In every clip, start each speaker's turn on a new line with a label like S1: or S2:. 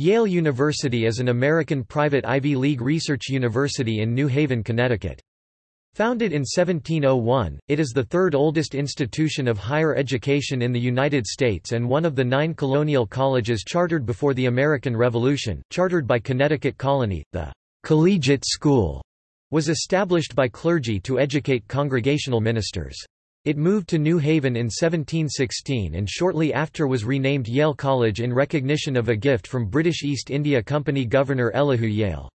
S1: Yale University is an American private Ivy League research university in New Haven, Connecticut. Founded in 1701, it is the third oldest institution of higher education in the United States and one of the nine colonial colleges chartered before the American Revolution. Chartered by Connecticut Colony, the collegiate school was established by clergy to educate congregational ministers. It moved to New Haven in 1716 and shortly after was renamed Yale College in recognition of a gift from British East India Company Governor Elihu Yale.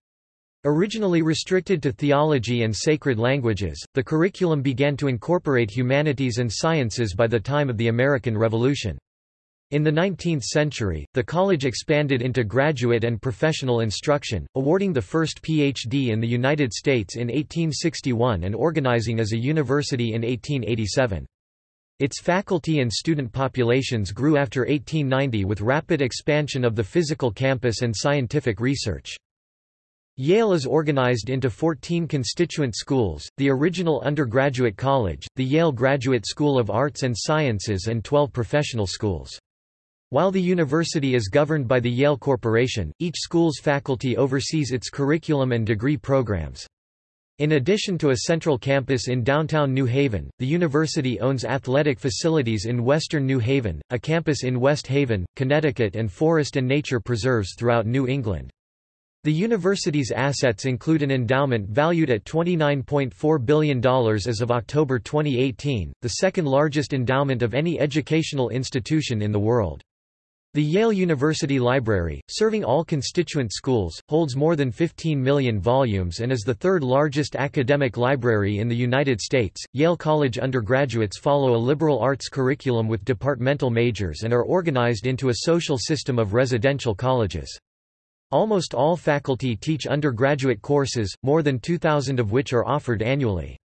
S1: Originally restricted to theology and sacred languages, the curriculum began to incorporate humanities and sciences by the time of the American Revolution. In the 19th century, the college expanded into graduate and professional instruction, awarding the first Ph.D. in the United States in 1861 and organizing as a university in 1887. Its faculty and student populations grew after 1890 with rapid expansion of the physical campus and scientific research. Yale is organized into 14 constituent schools, the original undergraduate college, the Yale Graduate School of Arts and Sciences and 12 professional schools. While the university is governed by the Yale Corporation, each school's faculty oversees its curriculum and degree programs. In addition to a central campus in downtown New Haven, the university owns athletic facilities in western New Haven, a campus in West Haven, Connecticut and forest and nature preserves throughout New England. The university's assets include an endowment valued at $29.4 billion as of October 2018, the second largest endowment of any educational institution in the world. The Yale University Library, serving all constituent schools, holds more than 15 million volumes and is the third largest academic library in the United States. Yale College undergraduates follow a liberal arts curriculum with departmental majors and are organized into a social system of residential colleges. Almost all faculty teach undergraduate courses, more than 2,000 of which are offered annually.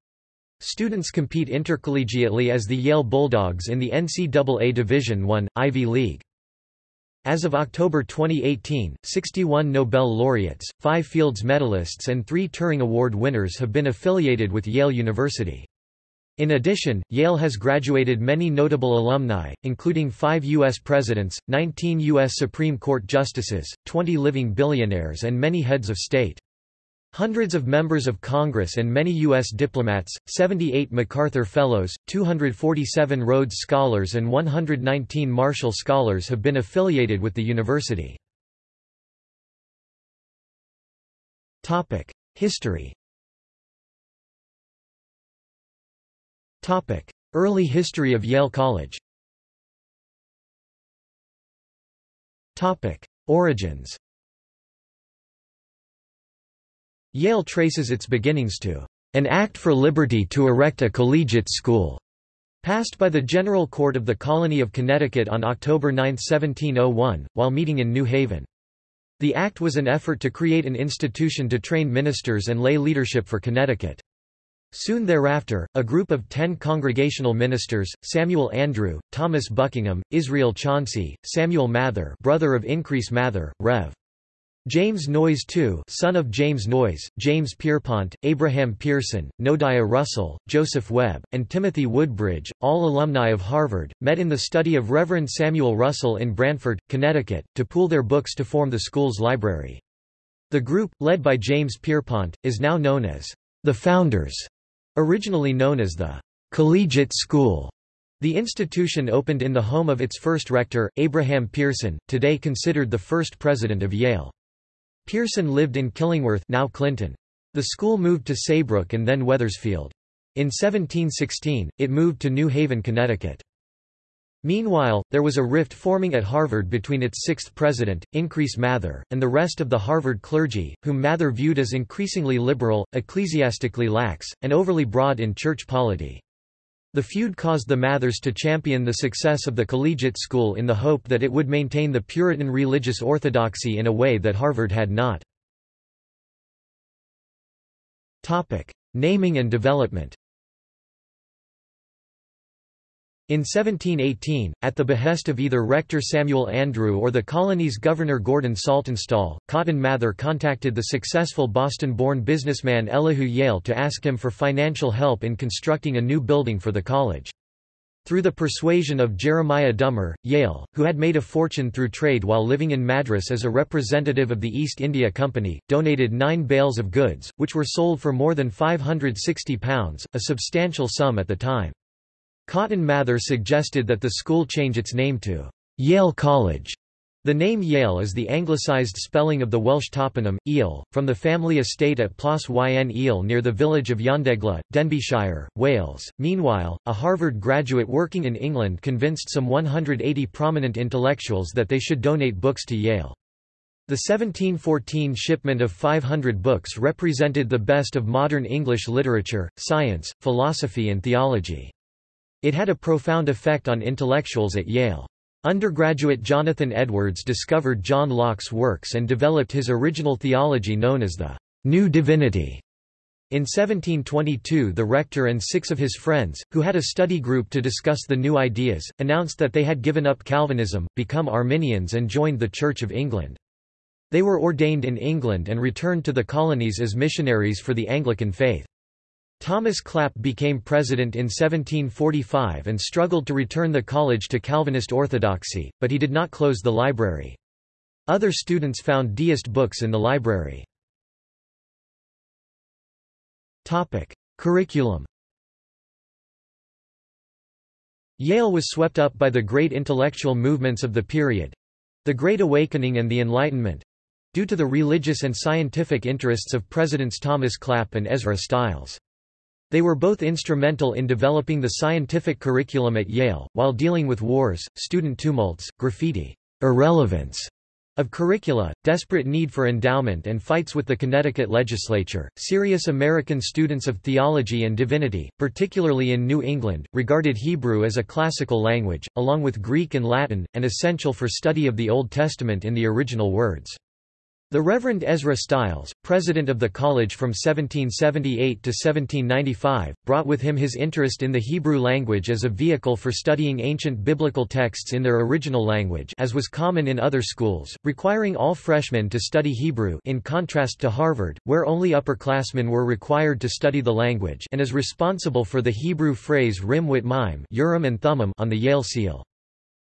S1: Students compete intercollegiately as the Yale Bulldogs in the NCAA Division I, Ivy League. As of October 2018, 61 Nobel laureates, 5 Fields medalists and 3 Turing Award winners have been affiliated with Yale University. In addition, Yale has graduated many notable alumni, including five U.S. presidents, 19 U.S. Supreme Court justices, 20 living billionaires and many heads of state. Hundreds of members of Congress and many U.S. diplomats, 78 MacArthur Fellows, 247 Rhodes Scholars and 119 Marshall Scholars have been affiliated with the university. History Early history of Yale College Origins Yale traces its beginnings to an Act for Liberty to erect a collegiate school, passed by the General Court of the Colony of Connecticut on October 9, 1701, while meeting in New Haven. The act was an effort to create an institution to train ministers and lay leadership for Connecticut. Soon thereafter, a group of ten congregational ministers, Samuel Andrew, Thomas Buckingham, Israel Chauncey, Samuel Mather brother of Increase Mather, Rev. James Noyes II son of James Noyes, James Pierpont, Abraham Pierson, Noadiah Russell, Joseph Webb, and Timothy Woodbridge, all alumni of Harvard, met in the study of Reverend Samuel Russell in Branford, Connecticut, to pool their books to form the school's library. The group, led by James Pierpont, is now known as the Founders, originally known as the Collegiate School. The institution opened in the home of its first rector, Abraham Pierson, today considered the first president of Yale. Pierson lived in Killingworth now Clinton. The school moved to Saybrook and then Wethersfield. In 1716, it moved to New Haven, Connecticut. Meanwhile, there was a rift forming at Harvard between its sixth president, Increase Mather, and the rest of the Harvard clergy, whom Mather viewed as increasingly liberal, ecclesiastically lax, and overly broad in church polity. The feud caused the Mathers to champion the success of the collegiate school in the hope that it would maintain the Puritan religious orthodoxy in a way that Harvard had not. Naming and development In 1718, at the behest of either Rector Samuel Andrew or the colony's Governor Gordon Saltonstall, Cotton Mather contacted the successful Boston-born businessman Elihu Yale to ask him for financial help in constructing a new building for the college. Through the persuasion of Jeremiah Dummer, Yale, who had made a fortune through trade while living in Madras as a representative of the East India Company, donated nine bales of goods, which were sold for more than £560, a substantial sum at the time. Cotton Mather suggested that the school change its name to Yale College. The name Yale is the anglicised spelling of the Welsh toponym, Eel, from the family estate at Plas yn Eel near the village of Llandegla, Denbighshire, Wales. Meanwhile, a Harvard graduate working in England convinced some 180 prominent intellectuals that they should donate books to Yale. The 1714 shipment of 500 books represented the best of modern English literature, science, philosophy and theology. It had a profound effect on intellectuals at Yale. Undergraduate Jonathan Edwards discovered John Locke's works and developed his original theology known as the New Divinity. In 1722 the rector and six of his friends, who had a study group to discuss the new ideas, announced that they had given up Calvinism, become Arminians and joined the Church of England. They were ordained in England and returned to the colonies as missionaries for the Anglican faith. Thomas Clap became president in 1745 and struggled to return the college to Calvinist orthodoxy, but he did not close the library. Other students found deist books in the library. Curriculum Yale was swept up by the great intellectual movements of the period—the Great Awakening and the Enlightenment—due to the religious and scientific interests of Presidents Thomas Clap and Ezra Stiles. They were both instrumental in developing the scientific curriculum at Yale, while dealing with wars, student tumults, graffiti, irrelevance of curricula, desperate need for endowment and fights with the Connecticut legislature. Serious American students of theology and divinity, particularly in New England, regarded Hebrew as a classical language, along with Greek and Latin, and essential for study of the Old Testament in the original words. The Reverend Ezra Stiles, president of the college from 1778 to 1795, brought with him his interest in the Hebrew language as a vehicle for studying ancient biblical texts in their original language as was common in other schools, requiring all freshmen to study Hebrew in contrast to Harvard, where only upperclassmen were required to study the language and is responsible for the Hebrew phrase Rim Wit Mime and Thummim on the Yale seal.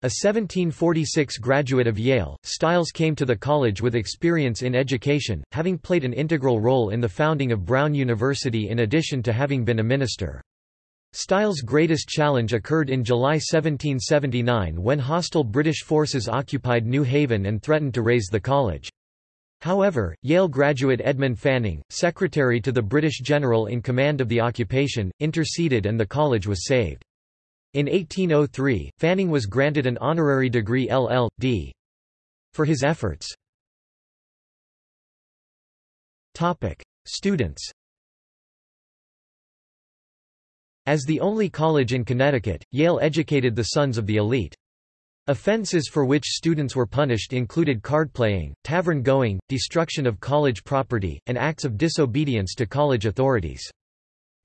S1: A 1746 graduate of Yale, Stiles came to the college with experience in education, having played an integral role in the founding of Brown University in addition to having been a minister. Stiles' greatest challenge occurred in July 1779 when hostile British forces occupied New Haven and threatened to raze the college. However, Yale graduate Edmund Fanning, secretary to the British general in command of the occupation, interceded and the college was saved. In 1803, Fanning was granted an honorary degree LL.D. for his efforts. Students As the only college in Connecticut, Yale educated the sons of the elite. Offenses for which students were punished included card-playing, tavern-going, destruction of college property, and acts of disobedience to college authorities.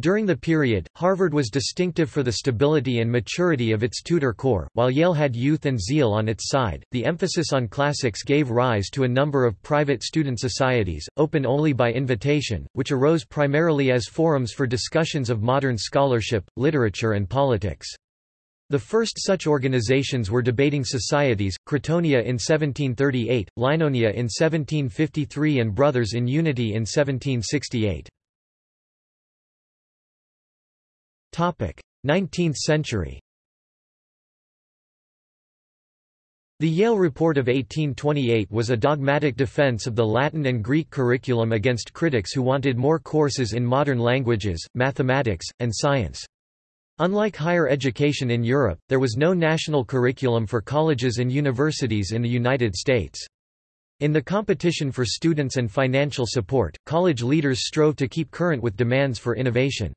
S1: During the period, Harvard was distinctive for the stability and maturity of its tutor corps, while Yale had youth and zeal on its side. The emphasis on classics gave rise to a number of private student societies, open only by invitation, which arose primarily as forums for discussions of modern scholarship, literature, and politics. The first such organizations were debating societies, Crotonia in 1738, Linonia in 1753 and Brothers in Unity in 1768. 19th century The Yale Report of 1828 was a dogmatic defense of the Latin and Greek curriculum against critics who wanted more courses in modern languages, mathematics, and science. Unlike higher education in Europe, there was no national curriculum for colleges and universities in the United States. In the competition for students and financial support, college leaders strove to keep current with demands for innovation.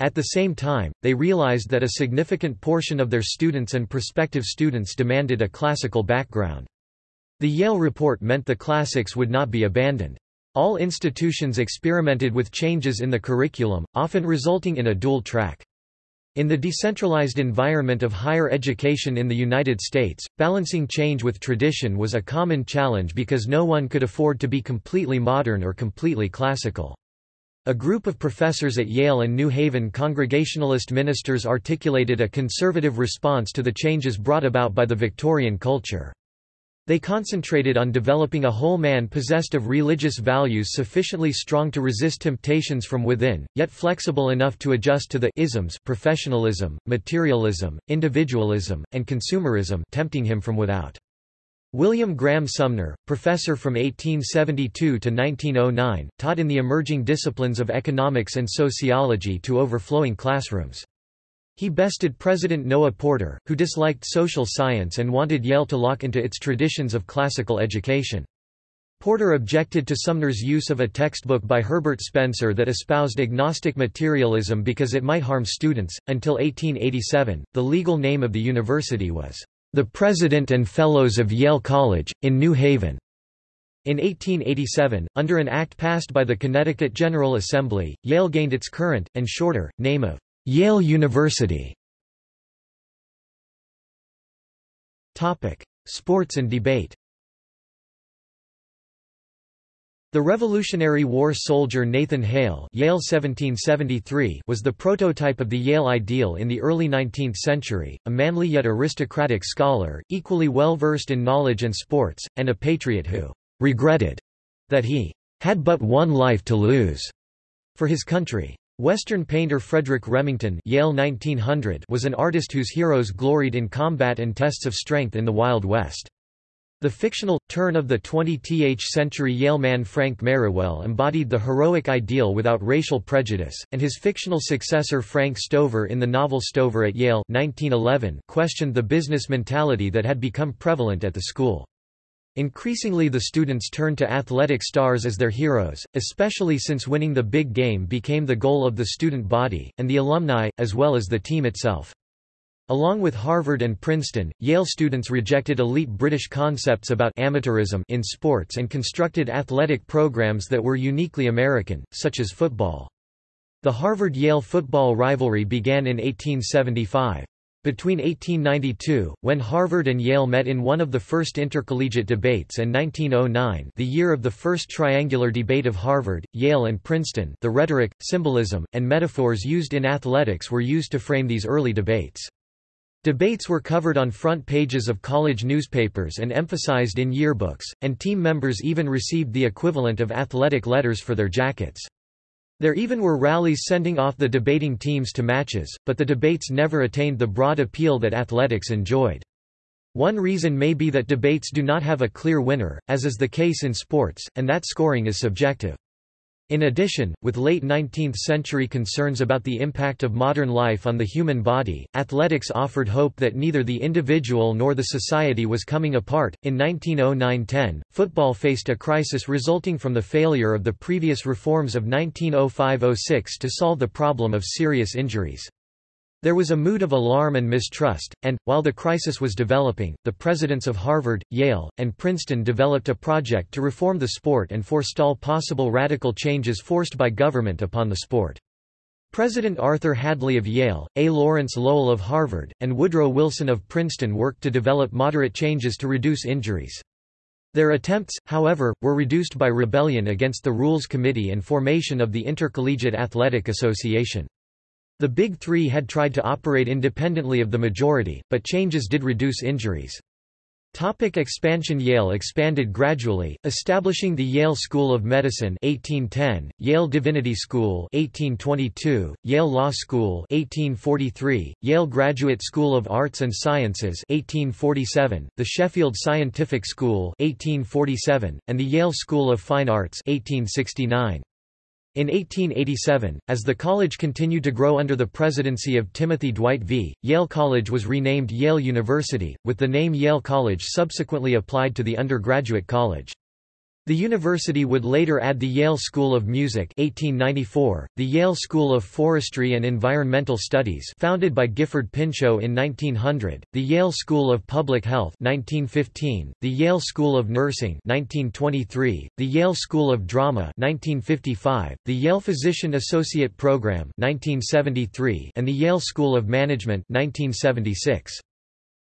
S1: At the same time, they realized that a significant portion of their students and prospective students demanded a classical background. The Yale report meant the classics would not be abandoned. All institutions experimented with changes in the curriculum, often resulting in a dual track. In the decentralized environment of higher education in the United States, balancing change with tradition was a common challenge because no one could afford to be completely modern or completely classical. A group of professors at Yale and New Haven Congregationalist ministers articulated a conservative response to the changes brought about by the Victorian culture. They concentrated on developing a whole man possessed of religious values sufficiently strong to resist temptations from within, yet flexible enough to adjust to the isms professionalism, materialism, individualism, and consumerism tempting him from without. William Graham Sumner, professor from 1872 to 1909, taught in the emerging disciplines of economics and sociology to overflowing classrooms. He bested President Noah Porter, who disliked social science and wanted Yale to lock into its traditions of classical education. Porter objected to Sumner's use of a textbook by Herbert Spencer that espoused agnostic materialism because it might harm students. Until 1887, the legal name of the university was the President and Fellows of Yale College, in New Haven. In 1887, under an act passed by the Connecticut General Assembly, Yale gained its current, and shorter, name of Yale University. Sports and debate The Revolutionary War soldier Nathan Hale Yale 1773 was the prototype of the Yale ideal in the early 19th century, a manly yet aristocratic scholar, equally well versed in knowledge and sports, and a patriot who regretted that he had but one life to lose for his country. Western painter Frederick Remington Yale 1900 was an artist whose heroes gloried in combat and tests of strength in the Wild West. The fictional, turn-of-the-20th century Yale man Frank Merriwell embodied the heroic ideal without racial prejudice, and his fictional successor Frank Stover in the novel Stover at Yale 1911 questioned the business mentality that had become prevalent at the school. Increasingly the students turned to athletic stars as their heroes, especially since winning the big game became the goal of the student body, and the alumni, as well as the team itself. Along with Harvard and Princeton, Yale students rejected elite British concepts about amateurism in sports and constructed athletic programs that were uniquely American, such as football. The Harvard-Yale football rivalry began in 1875. Between 1892, when Harvard and Yale met in one of the first intercollegiate debates and 1909 the year of the first triangular debate of Harvard, Yale and Princeton the rhetoric, symbolism, and metaphors used in athletics were used to frame these early debates. Debates were covered on front pages of college newspapers and emphasized in yearbooks, and team members even received the equivalent of athletic letters for their jackets. There even were rallies sending off the debating teams to matches, but the debates never attained the broad appeal that athletics enjoyed. One reason may be that debates do not have a clear winner, as is the case in sports, and that scoring is subjective. In addition, with late 19th century concerns about the impact of modern life on the human body, athletics offered hope that neither the individual nor the society was coming apart. In 1909 10, football faced a crisis resulting from the failure of the previous reforms of 1905 06 to solve the problem of serious injuries. There was a mood of alarm and mistrust, and, while the crisis was developing, the presidents of Harvard, Yale, and Princeton developed a project to reform the sport and forestall possible radical changes forced by government upon the sport. President Arthur Hadley of Yale, A. Lawrence Lowell of Harvard, and Woodrow Wilson of Princeton worked to develop moderate changes to reduce injuries. Their attempts, however, were reduced by rebellion against the Rules Committee and formation of the Intercollegiate Athletic Association. The Big Three had tried to operate independently of the majority, but changes did reduce injuries. Topic expansion Yale expanded gradually, establishing the Yale School of Medicine 1810, Yale Divinity School 1822, Yale Law School 1843, Yale Graduate School of Arts and Sciences 1847, the Sheffield Scientific School 1847, and the Yale School of Fine Arts 1869. In 1887, as the college continued to grow under the presidency of Timothy Dwight V., Yale College was renamed Yale University, with the name Yale College subsequently applied to the undergraduate college. The university would later add the Yale School of Music 1894, the Yale School of Forestry and Environmental Studies founded by Gifford Pinchot in 1900, the Yale School of Public Health 1915, the Yale School of Nursing 1923, the Yale School of Drama 1955, the Yale Physician Associate Program 1973, and the Yale School of Management 1976.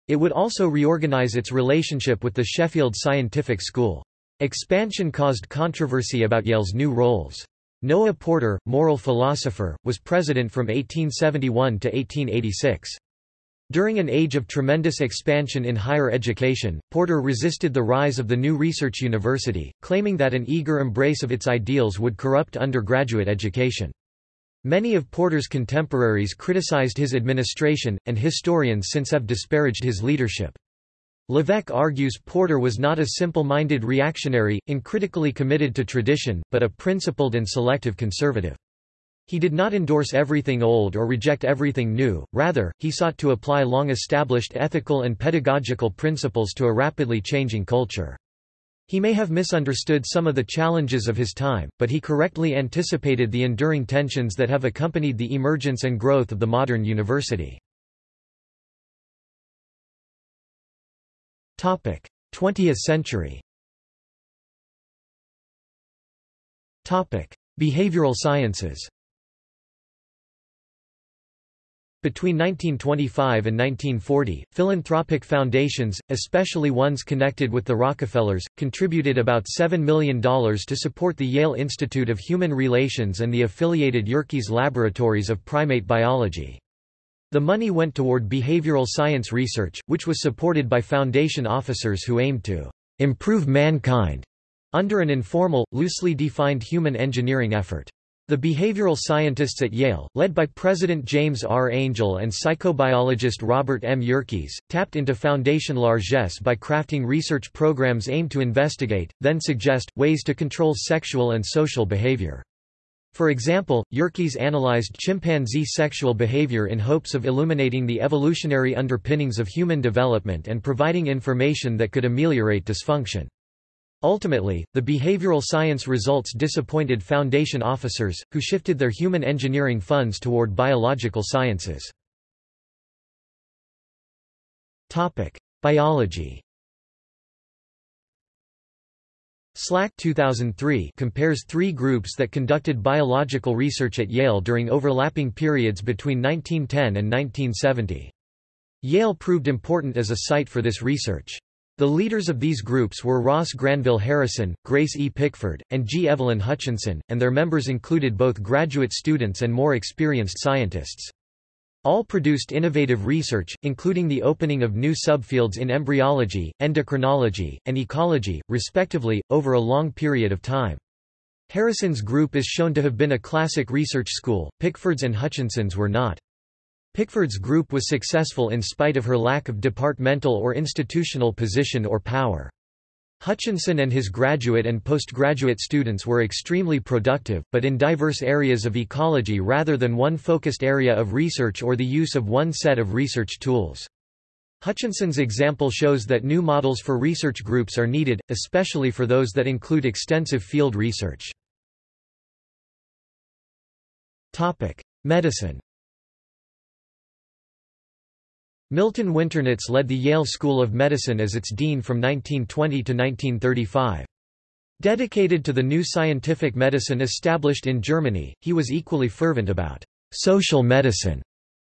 S1: It would also reorganize its relationship with the Sheffield Scientific School. Expansion caused controversy about Yale's new roles. Noah Porter, moral philosopher, was president from 1871 to 1886. During an age of tremendous expansion in higher education, Porter resisted the rise of the new research university, claiming that an eager embrace of its ideals would corrupt undergraduate education. Many of Porter's contemporaries criticized his administration, and historians since have disparaged his leadership. Levesque argues Porter was not a simple-minded reactionary, uncritically committed to tradition, but a principled and selective conservative. He did not endorse everything old or reject everything new, rather, he sought to apply long-established ethical and pedagogical principles to a rapidly changing culture. He may have misunderstood some of the challenges of his time, but he correctly anticipated the enduring tensions that have accompanied the emergence and growth of the modern university. 20th century. Behavioral sciences. Between 1925 and 1940, philanthropic foundations, especially ones connected with the Rockefellers, contributed about $7 million to support the Yale Institute of Human Relations and the affiliated Yerkes Laboratories of Primate Biology. The money went toward behavioral science research, which was supported by Foundation officers who aimed to improve mankind under an informal, loosely defined human engineering effort. The behavioral scientists at Yale, led by President James R. Angell and psychobiologist Robert M. Yerkes, tapped into Foundation largesse by crafting research programs aimed to investigate, then suggest, ways to control sexual and social behavior. For example, Yerkes analyzed chimpanzee sexual behavior in hopes of illuminating the evolutionary underpinnings of human development and providing information that could ameliorate dysfunction. Ultimately, the behavioral science results disappointed Foundation officers, who shifted their human engineering funds toward biological sciences. Biology Slack 2003 compares three groups that conducted biological research at Yale during overlapping periods between 1910 and 1970. Yale proved important as a site for this research. The leaders of these groups were Ross Granville Harrison, Grace E. Pickford, and G. Evelyn Hutchinson, and their members included both graduate students and more experienced scientists. All produced innovative research, including the opening of new subfields in embryology, endocrinology, and ecology, respectively, over a long period of time. Harrison's group is shown to have been a classic research school, Pickford's and Hutchinson's were not. Pickford's group was successful in spite of her lack of departmental or institutional position or power. Hutchinson and his graduate and postgraduate students were extremely productive, but in diverse areas of ecology rather than one focused area of research or the use of one set of research tools. Hutchinson's example shows that new models for research groups are needed, especially for those that include extensive field research. Medicine Milton Winternitz led the Yale School of Medicine as its dean from 1920 to 1935. Dedicated to the new scientific medicine established in Germany, he was equally fervent about social medicine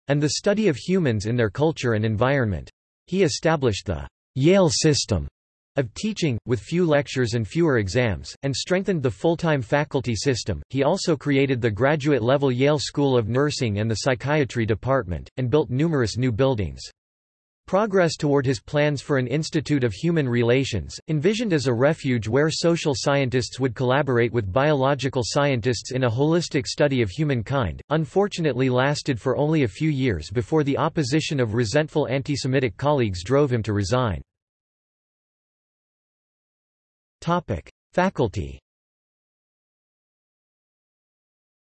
S1: and the study of humans in their culture and environment. He established the Yale system of teaching, with few lectures and fewer exams, and strengthened the full-time faculty system. He also created the graduate-level Yale School of Nursing and the Psychiatry Department, and built numerous new buildings. Progress toward his plans for an Institute of Human Relations, envisioned as a refuge where social scientists would collaborate with biological scientists in a holistic study of humankind, unfortunately lasted for only a few years before the opposition of resentful anti-Semitic colleagues drove him to resign. Faculty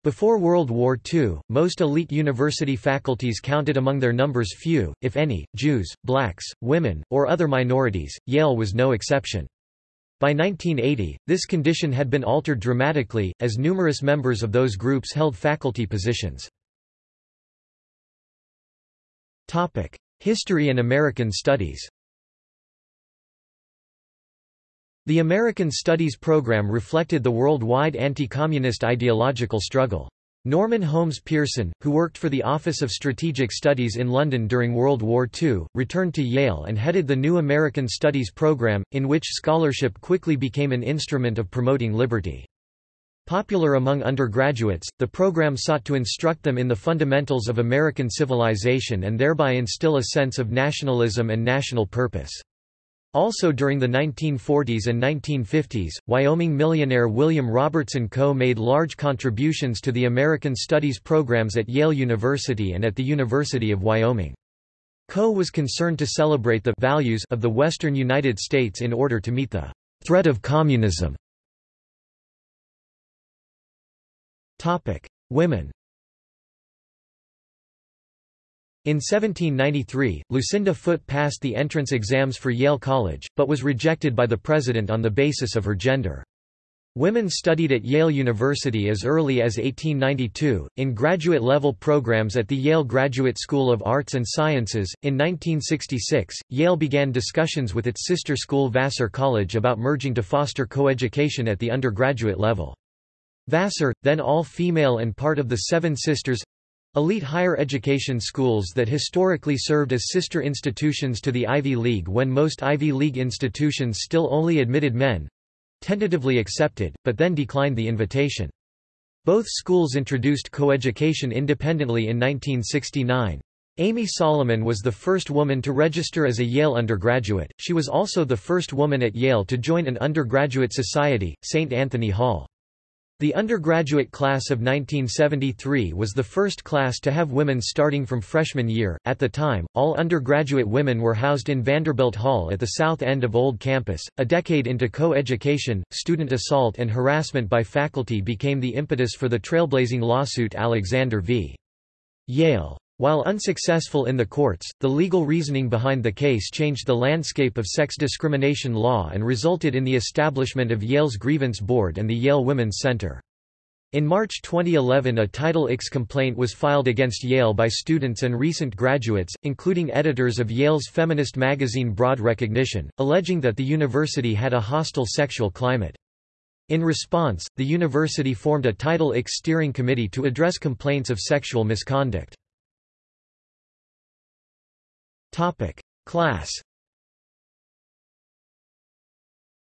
S1: Before World War II, most elite university faculties counted among their numbers few, if any, Jews, blacks, women, or other minorities, Yale was no exception. By 1980, this condition had been altered dramatically, as numerous members of those groups held faculty positions. History and American Studies The American Studies program reflected the worldwide anti-communist ideological struggle. Norman Holmes Pearson, who worked for the Office of Strategic Studies in London during World War II, returned to Yale and headed the new American Studies program, in which scholarship quickly became an instrument of promoting liberty. Popular among undergraduates, the program sought to instruct them in the fundamentals of American civilization and thereby instill a sense of nationalism and national purpose. Also during the 1940s and 1950s, Wyoming millionaire William Robertson Coe made large contributions to the American Studies programs at Yale University and at the University of Wyoming. Coe was concerned to celebrate the values of the western United States in order to meet the threat of communism. Women. In 1793, Lucinda Foote passed the entrance exams for Yale College, but was rejected by the president on the basis of her gender. Women studied at Yale University as early as 1892, in graduate level programs at the Yale Graduate School of Arts and Sciences. In 1966, Yale began discussions with its sister school Vassar College about merging to foster coeducation at the undergraduate level. Vassar, then all-female and part of the Seven Sisters—elite higher education schools that historically served as sister institutions to the Ivy League when most Ivy League institutions still only admitted men—tentatively accepted, but then declined the invitation. Both schools introduced coeducation independently in 1969. Amy Solomon was the first woman to register as a Yale undergraduate, she was also the first woman at Yale to join an undergraduate society, St. Anthony Hall. The undergraduate class of 1973 was the first class to have women starting from freshman year. At the time, all undergraduate women were housed in Vanderbilt Hall at the south end of Old Campus. A decade into co education, student assault and harassment by faculty became the impetus for the trailblazing lawsuit Alexander v. Yale. While unsuccessful in the courts, the legal reasoning behind the case changed the landscape of sex discrimination law and resulted in the establishment of Yale's Grievance Board and the Yale Women's Center. In March 2011 a Title IX complaint was filed against Yale by students and recent graduates, including editors of Yale's feminist magazine Broad Recognition, alleging that the university had a hostile sexual climate. In response, the university formed a Title IX steering committee to address complaints of sexual misconduct. Topic: Class.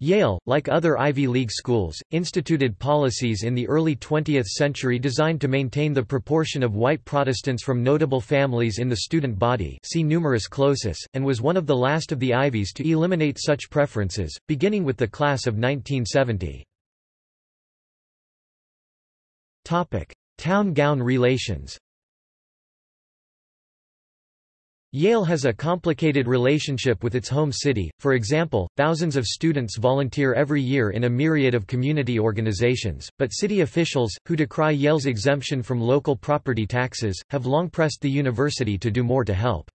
S1: Yale, like other Ivy League schools, instituted policies in the early 20th century designed to maintain the proportion of white Protestants from notable families in the student body see numerus clausus, and was one of the last of the Ivies to eliminate such preferences, beginning with the class of 1970. Town-gown relations Yale has a complicated relationship with its home city, for example, thousands of students volunteer every year in a myriad of community organizations, but city officials, who decry Yale's exemption from local property taxes, have long pressed the university to do more to help.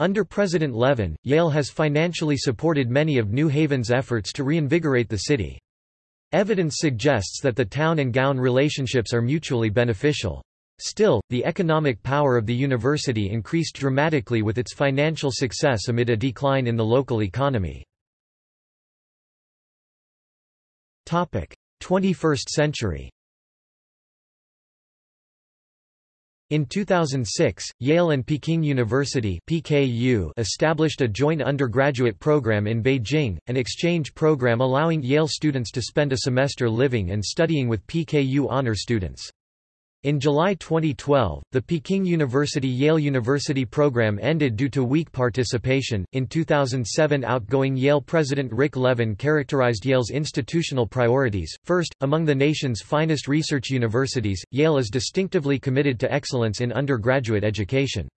S1: Under President Levin, Yale has financially supported many of New Haven's efforts to reinvigorate the city. Evidence suggests that the town and gown relationships are mutually beneficial. Still, the economic power of the university increased dramatically with its financial success amid a decline in the local economy. 21st century In 2006, Yale and Peking University (PKU) established a joint undergraduate program in Beijing, an exchange program allowing Yale students to spend a semester living and studying with PKU honor students. In July 2012, the Peking University-Yale University program ended due to weak participation. In 2007, outgoing Yale president Rick Levin characterized Yale's institutional priorities. First, among the nation's finest research universities, Yale is distinctively committed to excellence in undergraduate education.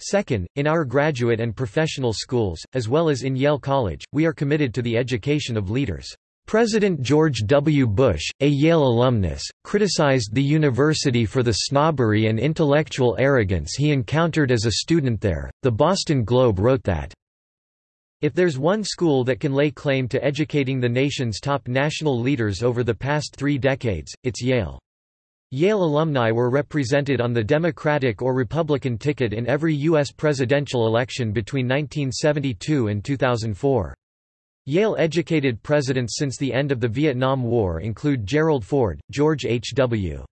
S1: Second, in our graduate and professional schools, as well as in Yale College, we are committed to the education of leaders. President George W. Bush, a Yale alumnus, criticized the university for the snobbery and intellectual arrogance he encountered as a student there. The Boston Globe wrote that, If there's one school that can lay claim to educating the nation's top national leaders over the past three decades, it's Yale. Yale alumni were represented on the Democratic or Republican ticket in every U.S. presidential election between 1972 and 2004. Yale-educated presidents since the end of the Vietnam War include Gerald Ford, George H. W.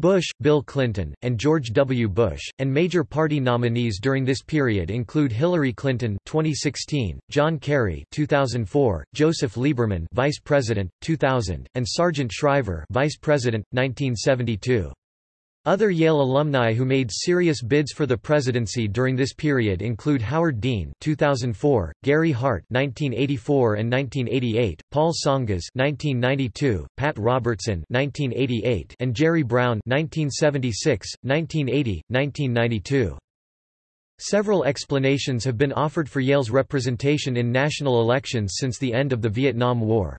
S1: Bush, Bill Clinton, and George W. Bush, and major party nominees during this period include Hillary Clinton 2016, John Kerry 2004, Joseph Lieberman Vice President 2000, and Sargent Shriver Vice President 1972. Other Yale alumni who made serious bids for the presidency during this period include Howard Dean 2004, Gary Hart 1984 and 1988, Paul Tsongas 1992, Pat Robertson 1988, and Jerry Brown 1976, 1980, 1992. Several explanations have been offered for Yale's representation in national elections since the end of the Vietnam War.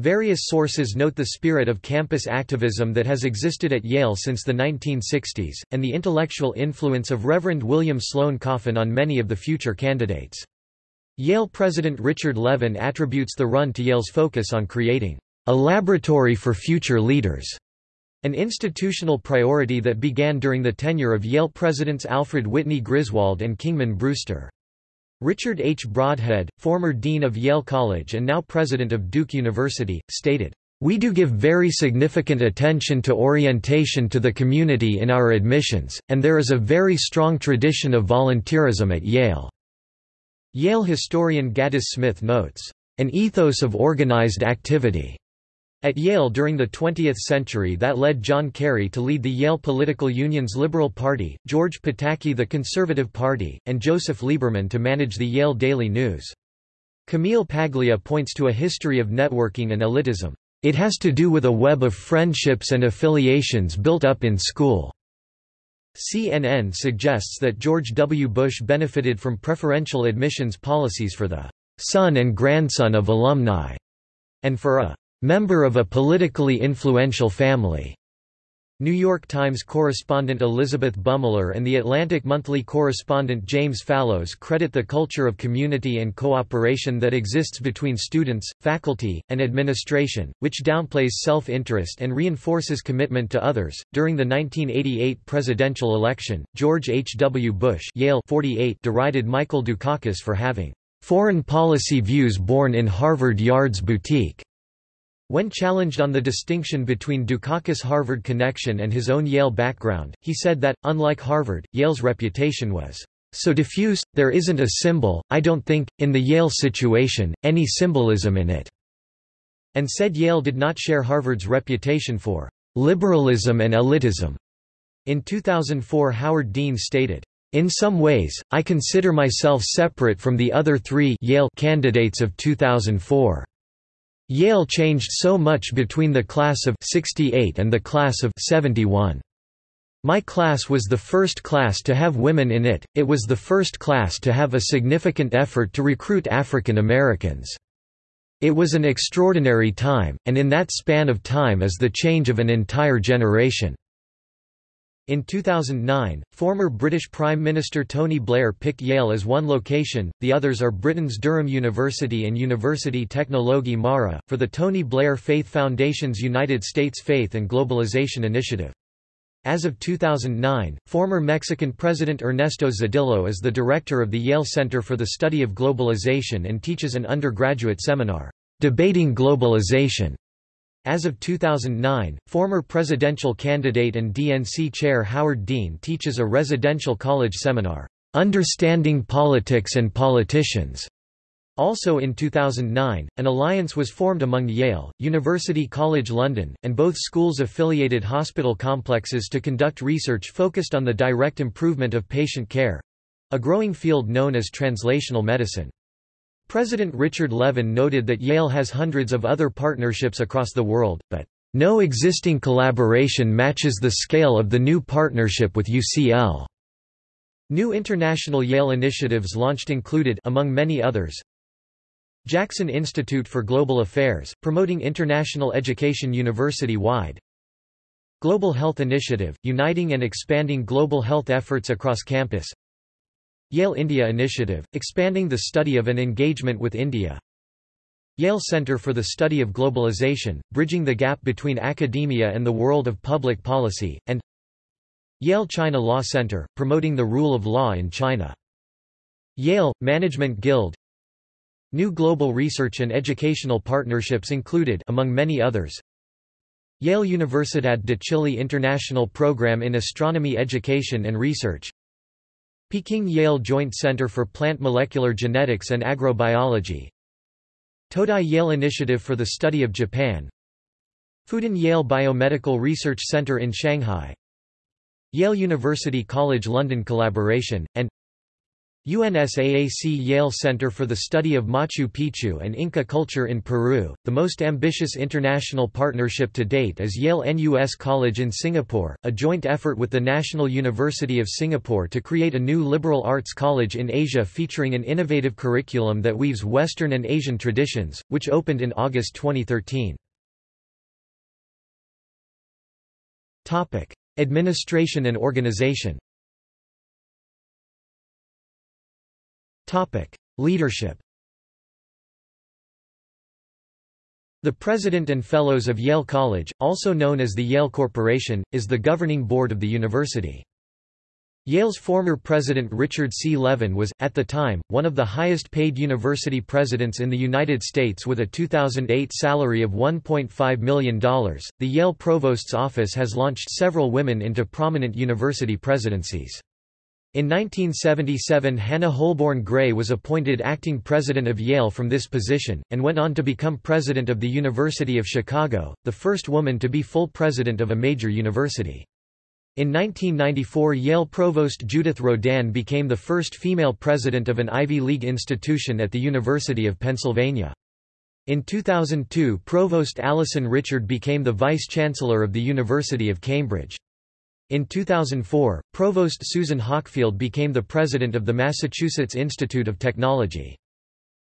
S1: Various sources note the spirit of campus activism that has existed at Yale since the 1960s, and the intellectual influence of Reverend William Sloane Coffin on many of the future candidates. Yale President Richard Levin attributes the run to Yale's focus on creating a laboratory for future leaders, an institutional priority that began during the tenure of Yale Presidents Alfred Whitney Griswold and Kingman Brewster. Richard H. Brodhead, former dean of Yale College and now president of Duke University, stated, "...we do give very significant attention to orientation to the community in our admissions, and there is a very strong tradition of volunteerism at Yale." Yale historian Gaddis Smith notes, "...an ethos of organized activity." At Yale during the 20th century that led John Kerry to lead the Yale Political Union's Liberal Party, George Pataki the Conservative Party, and Joseph Lieberman to manage the Yale Daily News. Camille Paglia points to a history of networking and elitism. It has to do with a web of friendships and affiliations built up in school. CNN suggests that George W. Bush benefited from preferential admissions policies for the son and grandson of alumni, and for a member of a politically influential family. New York Times correspondent Elisabeth Bumiller and The Atlantic Monthly correspondent James Fallows credit the culture of community and cooperation that exists between students, faculty, and administration, which downplays self interest and reinforces commitment to others. During the 1988 presidential election, George H. W. Bush Yale 48 derided Michael Dukakis for having foreign policy views born in Harvard Yard's boutique. When challenged on the distinction between Dukakis' Harvard connection and his own Yale background, he said that, unlike Harvard, Yale's reputation was so diffuse, there isn't a symbol, I don't think, in the Yale situation, any symbolism in it, and said Yale did not share Harvard's reputation for liberalism and elitism. In 2004 Howard Dean stated, in some ways, I consider myself separate from the other three Yale candidates of 2004. Yale changed so much between the class of 68 and the class of 71. My class was the first class to have women in it, it was the first class to have a significant effort to recruit African Americans. It was an extraordinary time, and in that span of time is the change of an entire generation. In 2009, former British Prime Minister Tony Blair picked Yale as one location, the others are Britain's Durham University and Universiti Teknologi MARA, for the Tony Blair Faith Foundation's United States Faith and Globalization Initiative. As of 2009, former Mexican President Ernesto Zedillo is the director of the Yale Center for the Study of Globalization and teaches an undergraduate seminar, Debating Globalization as of 2009, former presidential candidate and DNC chair Howard Dean teaches a residential college seminar, Understanding Politics and Politicians. Also in 2009, an alliance was formed among Yale, University College London, and both schools' affiliated hospital complexes to conduct research focused on the direct improvement of patient care—a growing field known as translational medicine. President Richard Levin noted that Yale has hundreds of other partnerships across the world, but, "...no existing collaboration matches the scale of the new partnership with UCL." New international Yale initiatives launched included among many others, Jackson Institute for Global Affairs, promoting international education university-wide Global Health Initiative, uniting and expanding global health efforts across campus Yale India Initiative, expanding the study of and engagement with India. Yale Center for the Study of Globalization, bridging the gap between academia and the world of public policy, and Yale China Law Center, promoting the rule of law in China. Yale, Management Guild. New global research and educational partnerships included among many others Yale Universidad de Chile International Program in Astronomy Education and Research Peking Yale Joint Center for Plant Molecular Genetics and Agrobiology. Todai Yale Initiative for the Study of Japan. Fudan Yale Biomedical Research Center in Shanghai. Yale University College London collaboration, and UNSAAC Yale Center for the Study of Machu Picchu and Inca Culture in Peru. The most ambitious international partnership to date is Yale NUS College in Singapore, a joint effort with the National University of Singapore to create a new liberal arts college in Asia featuring an innovative curriculum that weaves Western and Asian traditions, which opened in August 2013. Topic: Administration and organization. Topic: Leadership. The President and Fellows of Yale College, also known as the Yale Corporation, is the governing board of the university. Yale's former president Richard C. Levin was, at the time, one of the highest paid university presidents in the United States with a 2008 salary of $1.5 million. The Yale Provost's office has launched several women into prominent university presidencies. In 1977 Hannah Holborn Gray was appointed acting president of Yale from this position, and went on to become president of the University of Chicago, the first woman to be full president of a major university. In 1994 Yale provost Judith Rodin became the first female president of an Ivy League institution at the University of Pennsylvania. In 2002 Provost Alison Richard became the vice-chancellor of the University of Cambridge. In 2004, Provost Susan Hockfield became the president of the Massachusetts Institute of Technology.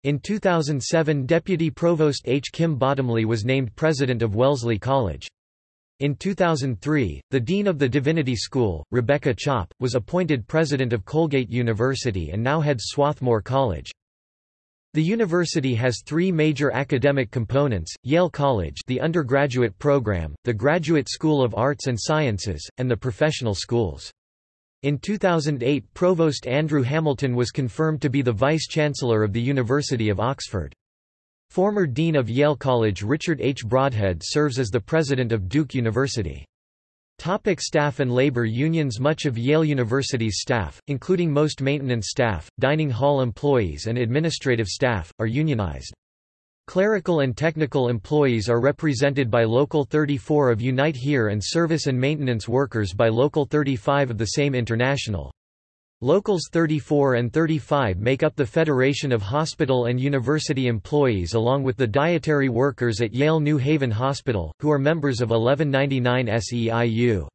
S1: In 2007 Deputy Provost H. Kim Bottomley was named president of Wellesley College. In 2003, the Dean of the Divinity School, Rebecca Chopp, was appointed president of Colgate University and now heads Swarthmore College. The university has three major academic components, Yale College the undergraduate program, the Graduate School of Arts and Sciences, and the professional schools. In 2008 Provost Andrew Hamilton was confirmed to be the Vice-Chancellor of the University of Oxford. Former Dean of Yale College Richard H. Brodhead serves as the President of Duke University. Topic staff and labor unions Much of Yale University's staff, including most maintenance staff, dining hall employees and administrative staff, are unionized. Clerical and technical employees are represented by Local 34 of Unite Here and service and maintenance workers by Local 35 of the same international. Locals 34 and 35 make up the Federation of Hospital and University Employees along with the dietary workers at Yale New Haven Hospital, who are members of 1199 SEIU.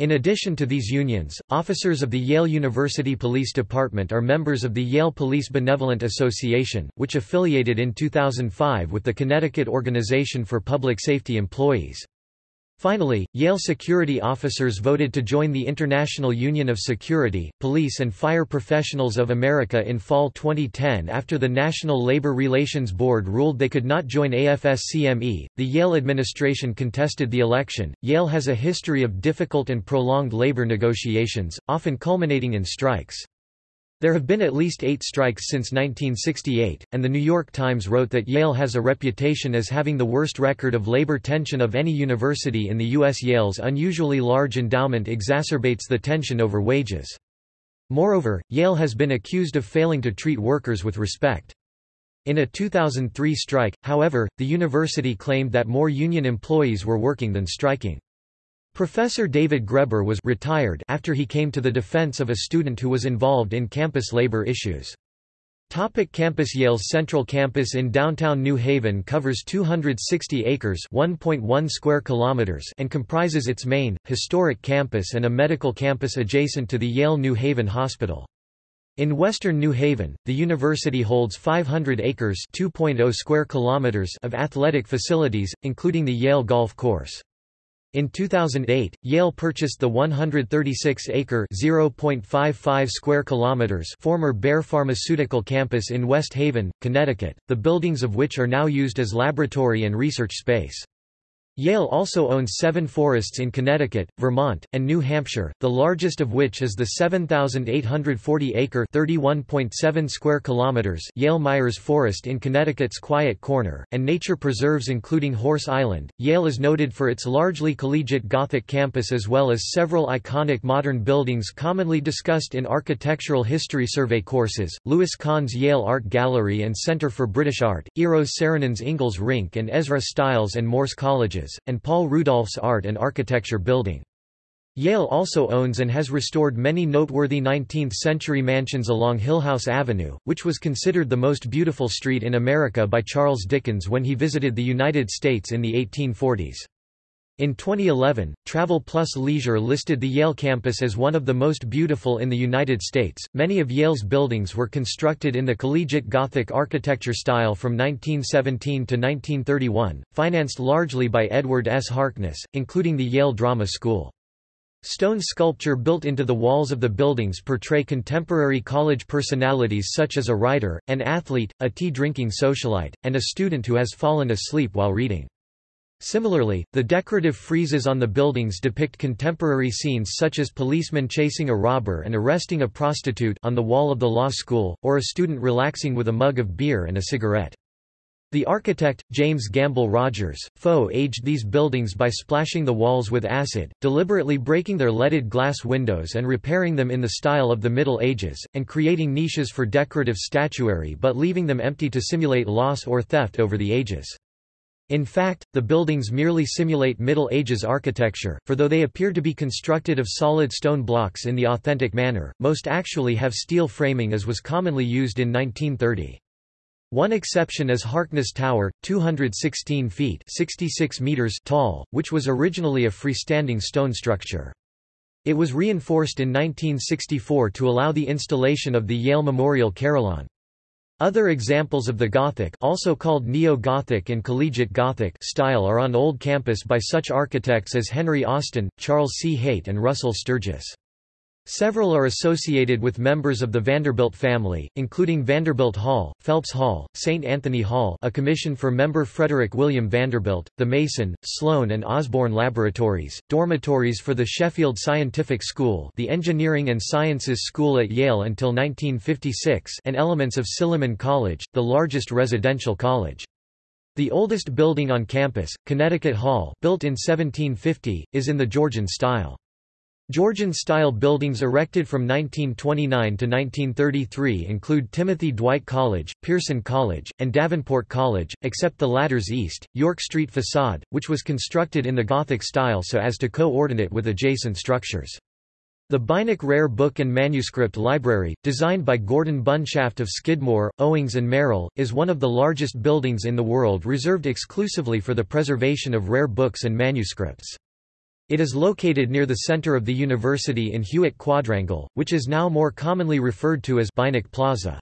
S1: In addition to these unions, officers of the Yale University Police Department are members of the Yale Police Benevolent Association, which affiliated in 2005 with the Connecticut Organization for Public Safety Employees. Finally, Yale security officers voted to join the International Union of Security, Police and Fire Professionals of America in fall 2010 after the National Labor Relations Board ruled they could not join AFSCME. The Yale administration contested the election. Yale has a history of difficult and prolonged labor negotiations, often culminating in strikes. There have been at least eight strikes since 1968, and The New York Times wrote that Yale has a reputation as having the worst record of labor tension of any university in the U.S. Yale's unusually large endowment exacerbates the tension over wages. Moreover, Yale has been accused of failing to treat workers with respect. In a 2003 strike, however, the university claimed that more union employees were working than striking. Professor David Graeber was retired after he came to the defense of a student who was involved in campus labor issues. Topic campus Yale's Central Campus in downtown New Haven covers 260 acres 1.1 square kilometers and comprises its main, historic campus and a medical campus adjacent to the Yale New Haven Hospital. In western New Haven, the university holds 500 acres 2.0 square kilometers of athletic facilities, including the Yale Golf Course. In 2008, Yale purchased the 136-acre (0.55 square kilometers) former Bayer Pharmaceutical campus in West Haven, Connecticut, the buildings of which are now used as laboratory and research space. Yale also owns seven forests in Connecticut, Vermont, and New Hampshire, the largest of which is the 7,840-acre (31.7 square kilometers) Yale Myers Forest in Connecticut's Quiet Corner, and nature preserves including Horse Island. Yale is noted for its largely collegiate Gothic campus as well as several iconic modern buildings commonly discussed in architectural history survey courses, Louis Kahn's Yale Art Gallery and Center for British Art, Eero Saarinen's Ingalls Rink and Ezra Stiles and Morse And Paul Rudolph's Art and Architecture Building. Yale also owns and has restored many noteworthy 19th-century mansions along Hillhouse Avenue, which was considered the most beautiful street in America by Charles Dickens when he visited the United States in the 1840s. In 2011, Travel Plus Leisure listed the Yale campus as one of the most beautiful in the United States. Many of Yale's buildings were constructed in the collegiate Gothic architecture style from 1917 to 1931, financed largely by Edward S. Harkness, including the Yale Drama School. Stone sculpture built into the walls of the buildings portray contemporary college personalities such as a writer, an athlete, a tea-drinking socialite, and a student who has fallen asleep while reading. Similarly, the decorative friezes on the buildings depict contemporary scenes such as policemen chasing a robber and arresting a prostitute on the wall of the law school, or a student relaxing with a mug of beer and a cigarette. The architect, James Gamble Rogers, Faux aged these buildings by splashing the walls with acid, deliberately breaking their leaded glass windows and repairing them in the style of the Middle Ages, and creating niches for decorative statuary but leaving them empty to simulate loss or theft over the ages. In fact, the buildings merely simulate Middle Ages architecture, for though they appear to be constructed of solid stone blocks in the authentic manner, most actually have steel framing as was commonly used in 1930. One exception is Harkness Tower, 216 feet 66 meters tall, which was originally a freestanding stone structure. It was reinforced in 1964 to allow the installation of the Yale Memorial Carillon. Other examples of the Gothic also called Neo-Gothic and Collegiate Gothic style are on Old Campus by such architects as Henry Austin, Charles C. Haight and Russell Sturgis. Several are associated with members of the Vanderbilt family, including Vanderbilt Hall, Phelps Hall, St. Anthony Hall a commission for member Frederick William Vanderbilt, the Mason, Sloan and Osborne Laboratories, dormitories for the Sheffield Scientific School the Engineering and Sciences School at Yale until 1956 and elements of Silliman College, the largest residential college. The oldest building on campus, Connecticut Hall built in 1750, is in the Georgian style. Georgian-style buildings erected from 1929 to 1933 include Timothy Dwight College, Pierson College, and Davenport College, except the latter's east, York Street facade, which was constructed in the Gothic style so as to co-ordinate with adjacent structures. The Beinecke Rare Book and Manuscript Library, designed by Gordon Bunshaft of Skidmore, Owings and Merrill, is one of the largest buildings in the world reserved exclusively for the preservation of rare books and manuscripts. It is located near the center of the university in Hewitt Quadrangle, which is now more commonly referred to as Beinecke Plaza.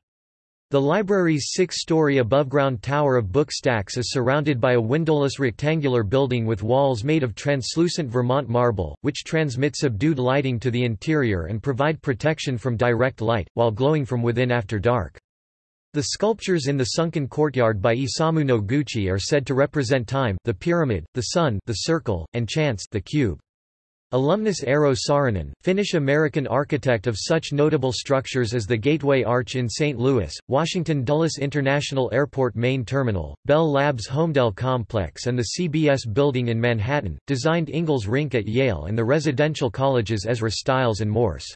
S1: The library's six-story above-ground tower of book stacks is surrounded by a windowless rectangular building with walls made of translucent Vermont marble, which transmit subdued lighting to the interior and provide protection from direct light, while glowing from within after dark. The sculptures in the sunken courtyard by Isamu Noguchi are said to represent time the pyramid, the sun the circle, and chance the cube. Alumnus Eero Saarinen, Finnish-American architect of such notable structures as the Gateway Arch in St. Louis, Washington Dulles International Airport Main Terminal, Bell Labs Holmdel Complex and the CBS Building in Manhattan, designed Ingalls Rink at Yale and the residential colleges Ezra Stiles and Morse.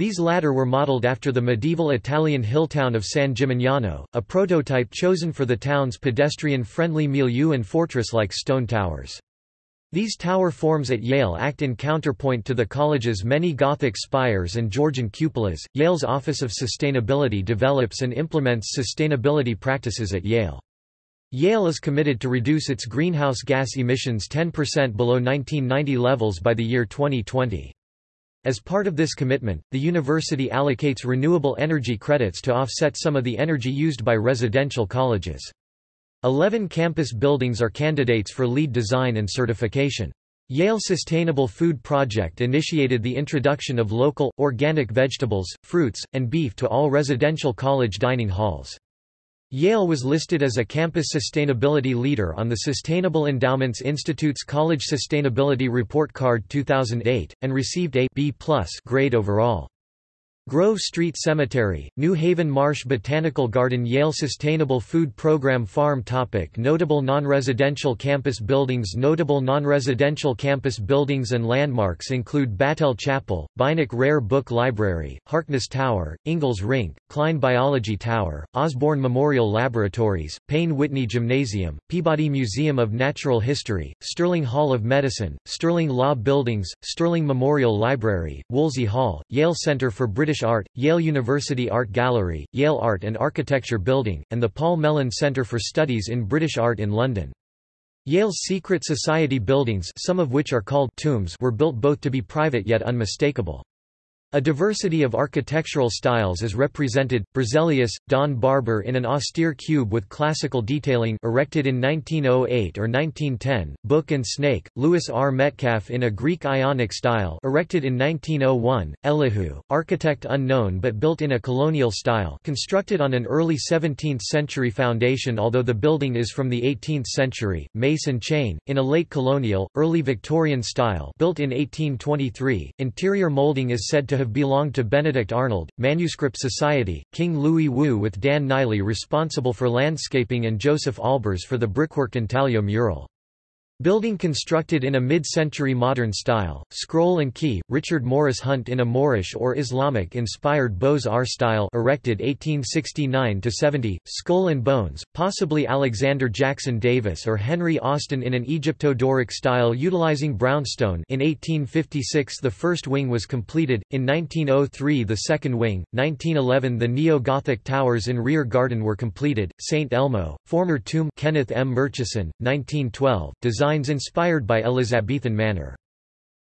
S1: These latter were modeled after the medieval Italian hill town of San Gimignano, a prototype chosen for the town's pedestrian-friendly milieu and fortress-like stone towers. These tower forms at Yale act in counterpoint to the college's many Gothic spires and Georgian cupolas. Yale's Office of Sustainability develops and implements sustainability practices at Yale. Yale is committed to reduce its greenhouse gas emissions 10% below 1990 levels by the year 2020. As part of this commitment, the university allocates renewable energy credits to offset some of the energy used by residential colleges. Eleven campus buildings are candidates for LEED design and certification. Yale Sustainable Food Project initiated the introduction of local, organic vegetables, fruits, and beef to all residential college dining halls. Yale was listed as a campus sustainability leader on the Sustainable Endowments Institute's College Sustainability Report Card 2008, and received a B grade overall. Grove Street Cemetery, New Haven Marsh Botanical Garden Yale Sustainable Food Program Farm topic Notable non-residential campus buildings Notable non-residential campus buildings and landmarks include Battelle Chapel, Beinecke Rare Book Library, Harkness Tower, Ingalls Rink, Klein Biology Tower, Osborne Memorial Laboratories, Payne Whitney Gymnasium, Peabody Museum of Natural History, Sterling Hall of Medicine, Sterling Law Buildings, Sterling Memorial Library, Woolsey Hall, Yale Center for British Art, Yale University Art Gallery, Yale Art and Architecture Building, and the Paul Mellon Centre for Studies in British Art in London. Yale's secret society buildings some of which are called tombs were built both to be private yet unmistakable. A diversity of architectural styles is represented, Berzelius, Donn Barber in an austere cube with classical detailing erected in 1908 or 1910, Book and Snake, Louis R. Metcalf in a Greek Ionic style erected in 1901, Elihu, architect unknown but built in a colonial style constructed on an early 17th-century foundation although the building is from the 18th century, Mace and Chain, in a late colonial, early Victorian style built in 1823, interior molding is said to have belonged to Benedict Arnold, Manuscript Society, King-lui Wu with Dan Kiley responsible for landscaping and Josef Albers for the brickwork intaglio mural. Building constructed in a mid-century modern style, scroll and key, Richard Morris Hunt in a Moorish or Islamic-inspired Beaux-Arts style erected 1869–70, skull and bones, possibly Alexander Jackson Davis or Henry Austin in an Egypto-Doric style utilizing brownstone. In 1856 the first wing was completed, in 1903 the second wing, 1911 the neo-Gothic towers in rear garden were completed, St. Elmo, former tomb. Kenneth M. Murchison, 1912, design designs inspired by Elizabethan manner.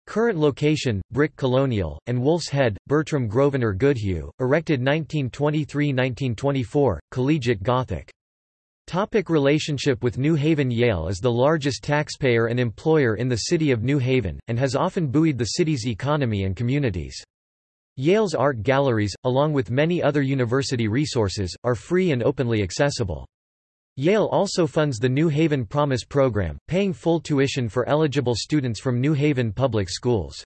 S1: Current location, Brick Colonial, and Wolf's Head, Bertram Grosvenor Goodhue, erected 1923–1924, Collegiate Gothic. Topic relationship with New Haven Yale is the largest taxpayer and employer in the city of New Haven, and has often buoyed the city's economy and communities. Yale's art galleries, along with many other university resources, are free and openly accessible. Yale also funds the New Haven Promise program, paying full tuition for eligible students from New Haven public schools.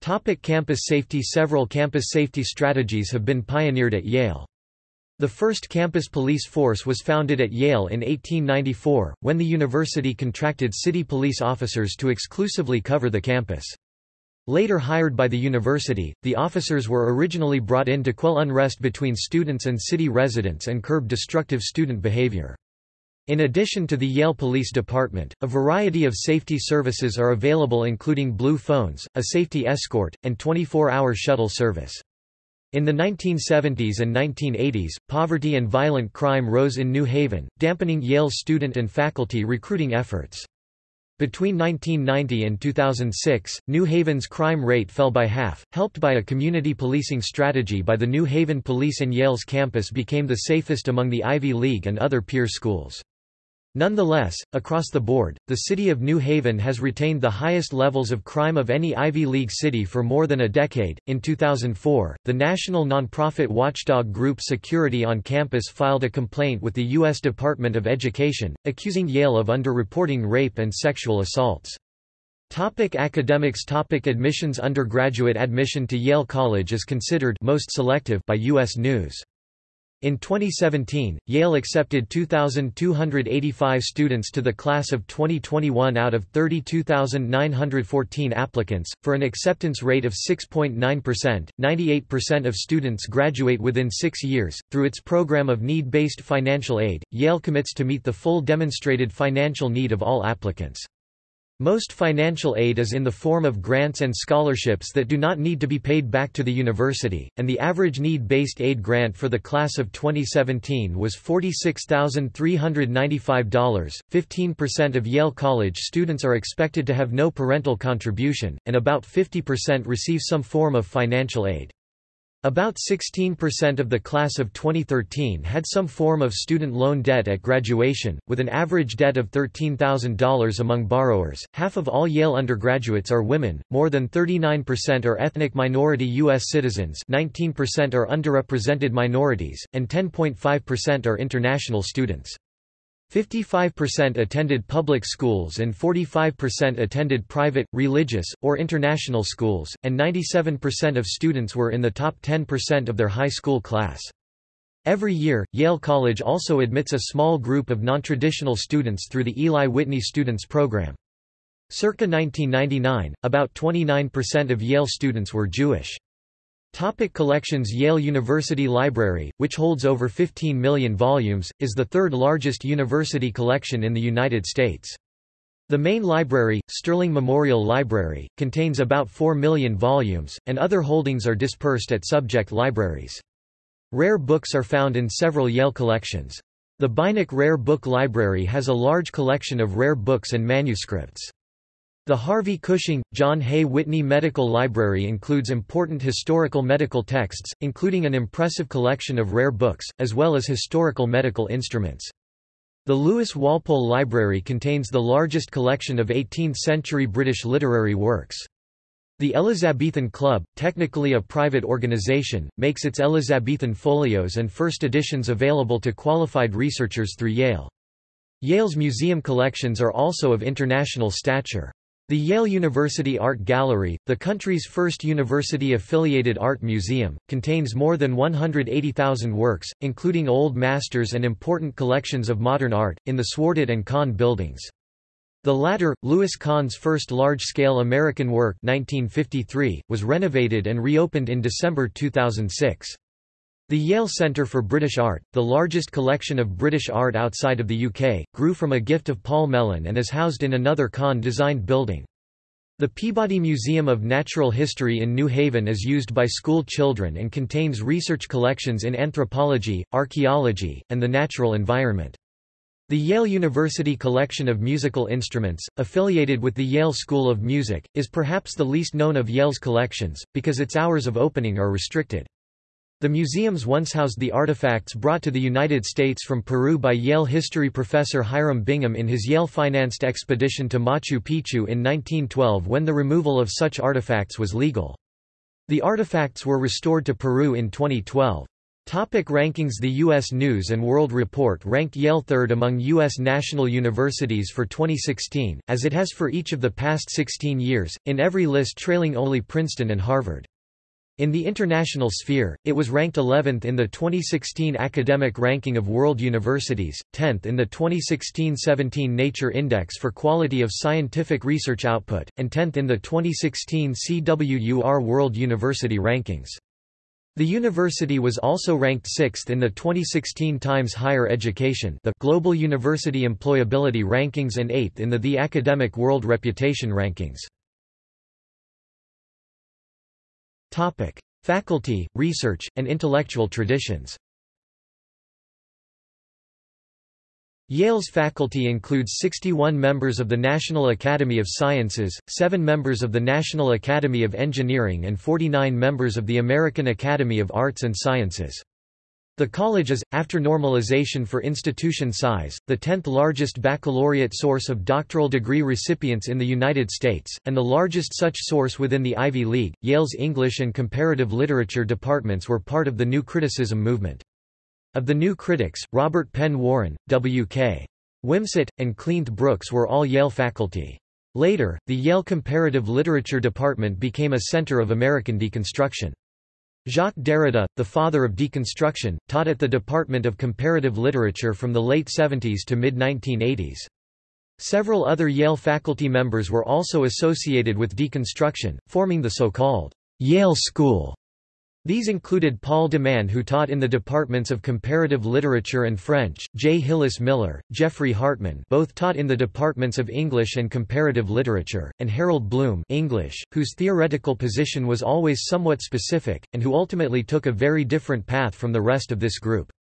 S1: Topic campus safety Several campus safety strategies have been pioneered at Yale. The first campus police force was founded at Yale in 1894, when the university contracted city police officers to exclusively cover the campus. Later hired by the university, the officers were originally brought in to quell unrest between students and city residents and curb destructive student behavior. In addition to the Yale Police Department, a variety of safety services are available including Blue Phones, a safety escort, and 24-hour shuttle service. In the 1970s and 1980s, poverty and violent crime rose in New Haven, dampening Yale's student and faculty recruiting efforts. Between 1990 and 2006, New Haven's crime rate fell by half, helped by a community policing strategy by the New Haven Police and Yale's campus became the safest among the Ivy League and other peer schools. Nonetheless, across the board, the city of New Haven has retained the highest levels of crime of any Ivy League city for more than a decade. In 2004, the national nonprofit watchdog group Security on Campus filed a complaint with the U.S. Department of Education, accusing Yale of underreporting rape and sexual assaults. Topic academics Topic Admissions Undergraduate admission to Yale College is considered most selective by U.S. News. In 2017, Yale accepted 2,285 students to the class of 2021 out of 32,914 applicants, for an acceptance rate of 6.9%. 98% of students graduate within six years. Through its program of need based financial aid, Yale commits to meet the full demonstrated financial need of all applicants. Most financial aid is in the form of grants and scholarships that do not need to be paid back to the university, and the average need-based aid grant for the class of 2017 was $46,395. 15% of Yale College students are expected to have no parental contribution, and about 50% receive some form of financial aid. About 16% of the class of 2013 had some form of student loan debt at graduation, with an average debt of $13,000 among borrowers. Half of all Yale undergraduates are women, more than 39% are ethnic minority U.S. citizens, 19% are underrepresented minorities, and 10.5% are international students. 55% attended public schools and 45% attended private, religious, or international schools, and 97% of students were in the top 10% of their high school class. Every year, Yale College also admits a small group of nontraditional students through the Eli Whitney Students Program. Circa 1999, about 29% of Yale students were Jewish. Topic collections Yale University Library, which holds over 15 million volumes, is the third largest university collection in the United States. The main library, Sterling Memorial Library, contains about 4 million volumes, and other holdings are dispersed at subject libraries. Rare books are found in several Yale collections. The Beinecke Rare Book Library has a large collection of rare books and manuscripts. The Harvey Cushing, John Hay Whitney Medical Library includes important historical medical texts, including an impressive collection of rare books, as well as historical medical instruments. The Lewis Walpole Library contains the largest collection of 18th-century British literary works. The Elizabethan Club, technically a private organization, makes its Elizabethan folios and first editions available to qualified researchers through Yale. Yale's museum collections are also of international stature. The Yale University Art Gallery, the country's first university-affiliated art museum, contains more than 180,000 works, including old masters and important collections of modern art, in the Swartwout and Kahn buildings. The latter, Louis Kahn's first large-scale American work 1953, was renovated and reopened in December 2006. The Yale Centre for British Art, the largest collection of British art outside of the UK, grew from a gift of Paul Mellon and is housed in another Kahn-designed building. The Peabody Museum of Natural History in New Haven is used by school children and contains research collections in anthropology, archaeology, and the natural environment. The Yale University Collection of Musical Instruments, affiliated with the Yale School of Music, is perhaps the least known of Yale's collections, because its hours of opening are restricted. The museums once housed the artifacts brought to the United States from Peru by Yale history professor Hiram Bingham in his Yale-financed expedition to Machu Picchu in 1912 when the removal of such artifacts was legal. The artifacts were restored to Peru in 2012. Topic rankings The U.S. News & World Report ranked Yale third among U.S. national universities for 2016, as it has for each of the past 16 years, in every list trailing only Princeton and Harvard. In the international sphere, it was ranked 11th in the 2016 Academic Ranking of World Universities, 10th in the 2016-17 Nature Index for Quality of Scientific Research Output, and 10th in the 2016 CWUR World University Rankings. The university was also ranked 6th in the 2016 Times Higher Education the Global University Employability Rankings and 8th in the The Academic World Reputation Rankings. Topic: Faculty, research, and intellectual traditions. Yale's faculty includes 61 members of the National Academy of Sciences, 7 members of the National Academy of Engineering and 49 members of the American Academy of Arts and Sciences. The college is, after normalization for institution size, the 10th largest baccalaureate source of doctoral degree recipients in the United States, and the largest such source within the Ivy League. Yale's English and Comparative Literature departments were part of the New Criticism movement. Of the new critics, Robert Penn Warren, W.K. Wimsatt, and Cleanth Brooks were all Yale faculty. Later, the Yale Comparative Literature department became a center of American deconstruction. Jacques Derrida, the father of deconstruction, taught at the Department of Comparative Literature from the late 70s to mid-1980s. Several other Yale faculty members were also associated with deconstruction, forming the so-called Yale School. These included Paul de Man who taught in the departments of Comparative Literature and French, J. Hillis Miller, Geoffrey Hartman both taught in the departments of English and Comparative Literature, and Harold Bloom English, whose theoretical position was always somewhat specific, and who ultimately took a very different path from the rest of this group.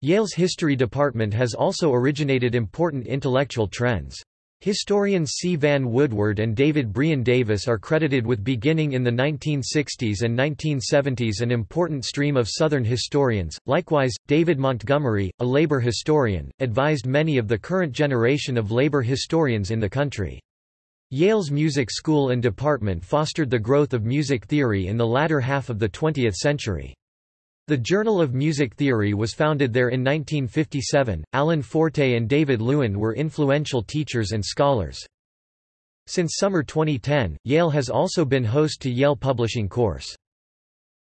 S1: Yale's History Department has also originated important intellectual trends. Historians C. Vann Woodward and David Brion Davis are credited with beginning in the 1960s and 1970s an important stream of Southern historians. Likewise, David Montgomery, a labor historian, advised many of the current generation of labor historians in the country. Yale's music school and department fostered the growth of music theory in the latter half of the 20th century. The Journal of Music Theory was founded there in 1957. Allen Forte and David Lewin were influential teachers and scholars. Since summer 2010, Yale has also been host to Yale Publishing Course.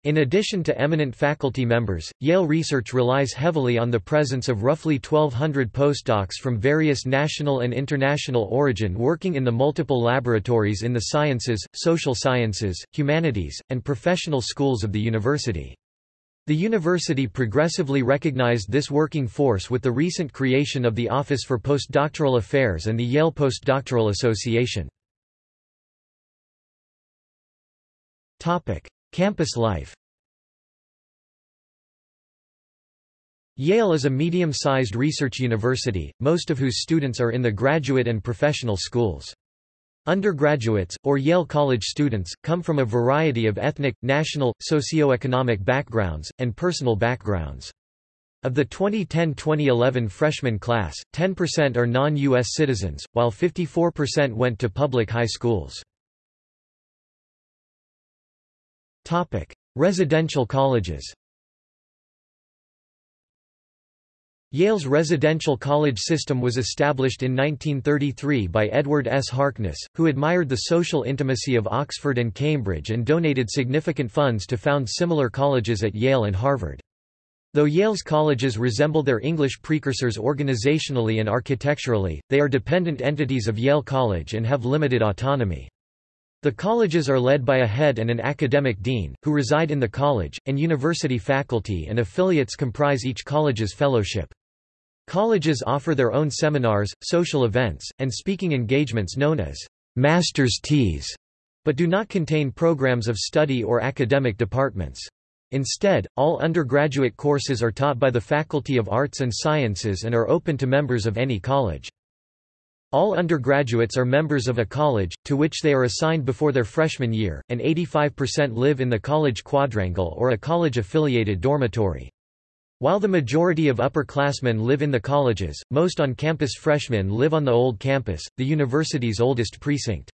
S1: In addition to eminent faculty members, Yale Research relies heavily on the presence of roughly 1,200 postdocs from various national and international origin working in the multiple laboratories in the sciences, social sciences, humanities, and professional schools of the university. The university progressively recognized this working force with the recent creation of the Office for Postdoctoral Affairs and the Yale Postdoctoral Association. Campus life Yale is a medium-sized research university, most of whose students are in the graduate and professional schools. Undergraduates, or Yale College students, come from a variety of ethnic, national, socioeconomic backgrounds, and personal backgrounds. Of the 2010-2011 freshman class, 10% are non-U.S. citizens, while 54% went to public high schools. Residential colleges Yale's residential college system was established in 1933 by Edward S. Harkness, who admired the social intimacy of Oxford and Cambridge and donated significant funds to found similar colleges at Yale and Harvard. Though Yale's colleges resemble their English precursors organizationally and architecturally, they are dependent entities of Yale College and have limited autonomy. The colleges are led by a head and an academic dean, who reside in the college, and university faculty and affiliates comprise each college's fellowship. Colleges offer their own seminars, social events, and speaking engagements known as master's teas, but do not contain programs of study or academic departments. Instead, all undergraduate courses are taught by the Faculty of Arts and Sciences and are open to members of any college. All undergraduates are members of a college, to which they are assigned before their freshman year, and 85% live in the college quadrangle or a college-affiliated dormitory. While the majority of upperclassmen live in the colleges, most on-campus freshmen live on the Old Campus, the university's oldest precinct.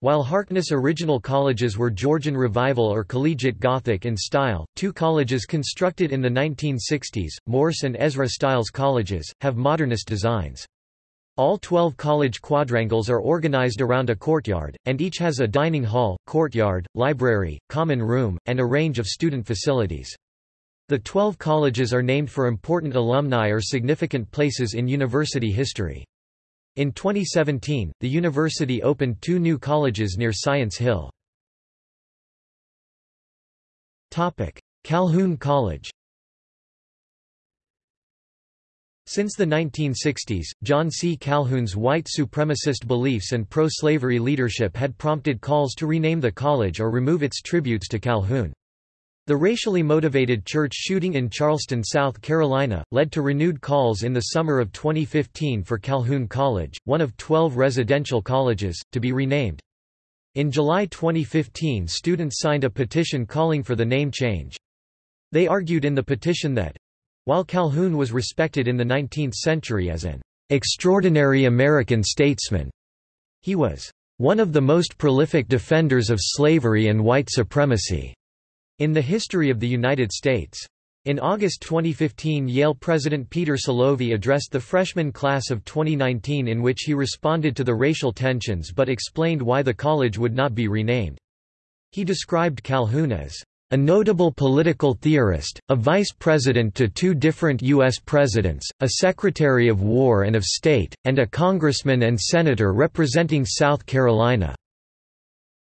S1: While Harkness' original colleges were Georgian Revival or Collegiate Gothic in style, two colleges constructed in the 1960s, Morse and Ezra Stiles colleges, have modernist designs. All 12 college quadrangles are organized around a courtyard, and each has a dining hall, courtyard, library, common room, and a range of student facilities. The twelve colleges are named for important alumni or significant places in university history. In 2017, the university opened two new colleges near Science Hill. Calhoun College Since the 1960s, John C. Calhoun's white supremacist beliefs and pro-slavery leadership had prompted calls to rename the college or remove its tributes to Calhoun. The racially motivated church shooting in Charleston, South Carolina, led to renewed calls in the summer of 2015 for Calhoun College, one of 12 residential colleges, to be renamed. In July 2015 students signed a petition calling for the name change. They argued in the petition that, while Calhoun was respected in the 19th century as an extraordinary American statesman, he was one of the most prolific defenders of slavery and white supremacy. In the history of the United States. In August 2015 Yale President Peter Salovey addressed the freshman class of 2019 in which he responded to the racial tensions but explained why the college would not be renamed. He described Calhoun as a notable political theorist, a vice president to two different U.S. presidents, a secretary of war and of state, and a congressman and senator representing South Carolina."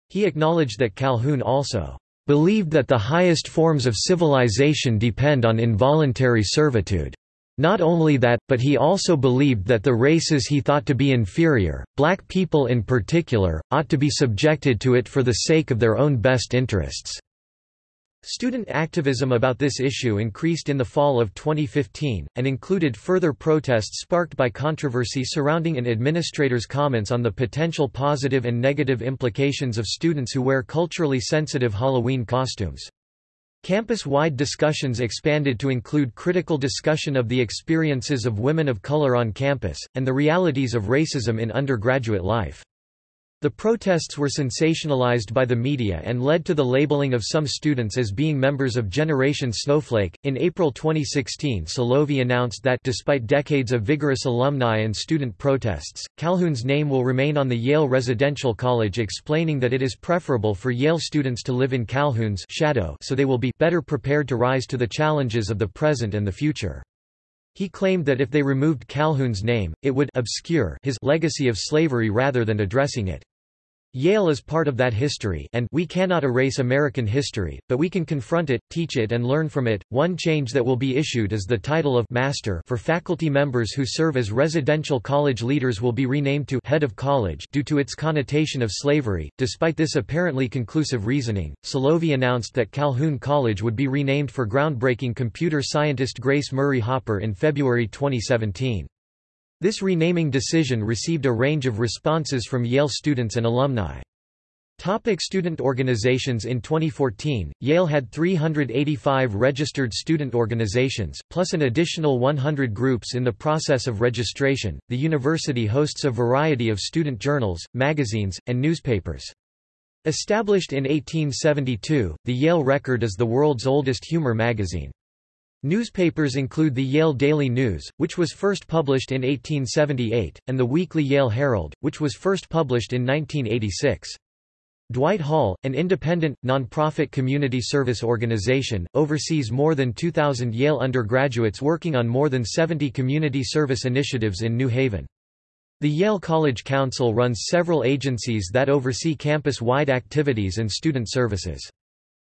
S1: He acknowledged that Calhoun also believed that the highest forms of civilization depend on involuntary servitude. Not only that, but he also believed that the races he thought to be inferior, black people in particular, ought to be subjected to it for the sake of their own best interests. Student activism about this issue increased in the fall of 2015, and included further protests sparked by controversy surrounding an administrator's comments on the potential positive and negative implications of students who wear culturally sensitive Halloween costumes. Campus-wide discussions expanded to include critical discussion of the experiences of women of color on campus, and the realities of racism in undergraduate life. The protests were sensationalized by the media and led to the labeling of some students as being members of Generation Snowflake. In April 2016, Salovey announced that despite decades of vigorous alumni and student protests, Calhoun's name will remain on the Yale Residential College, explaining that it is preferable for Yale students to live in Calhoun's shadow so they will be better prepared to rise to the challenges of the present and the future. He claimed that if they removed Calhoun's name, it would obscure his legacy of slavery rather than addressing it. Yale is part of that history and we cannot erase American history, but we can confront it, teach it and learn from it. One change that will be issued is the title of Master for faculty members who serve as residential college leaders will be renamed to Head of College due to its connotation of slavery. Despite this apparently conclusive reasoning, Salovey announced that Calhoun College would be renamed for groundbreaking computer scientist Grace Murray Hopper in February 2017. This renaming decision received a range of responses from Yale students and alumni. Topic student organizations In 2014, Yale had 385 registered student organizations, plus an additional 100 groups in the process of registration. The university hosts a variety of student journals, magazines, and newspapers. Established in 1872, the Yale Record is the world's oldest humor magazine. Newspapers include the Yale Daily News, which was first published in 1878, and the weekly Yale Herald, which was first published in 1986. Dwight Hall, an independent, nonprofit community service organization, oversees more than 2,000 Yale undergraduates working on more than 70 community service initiatives in New Haven. The Yale College Council runs several agencies that oversee campus-wide activities and student services.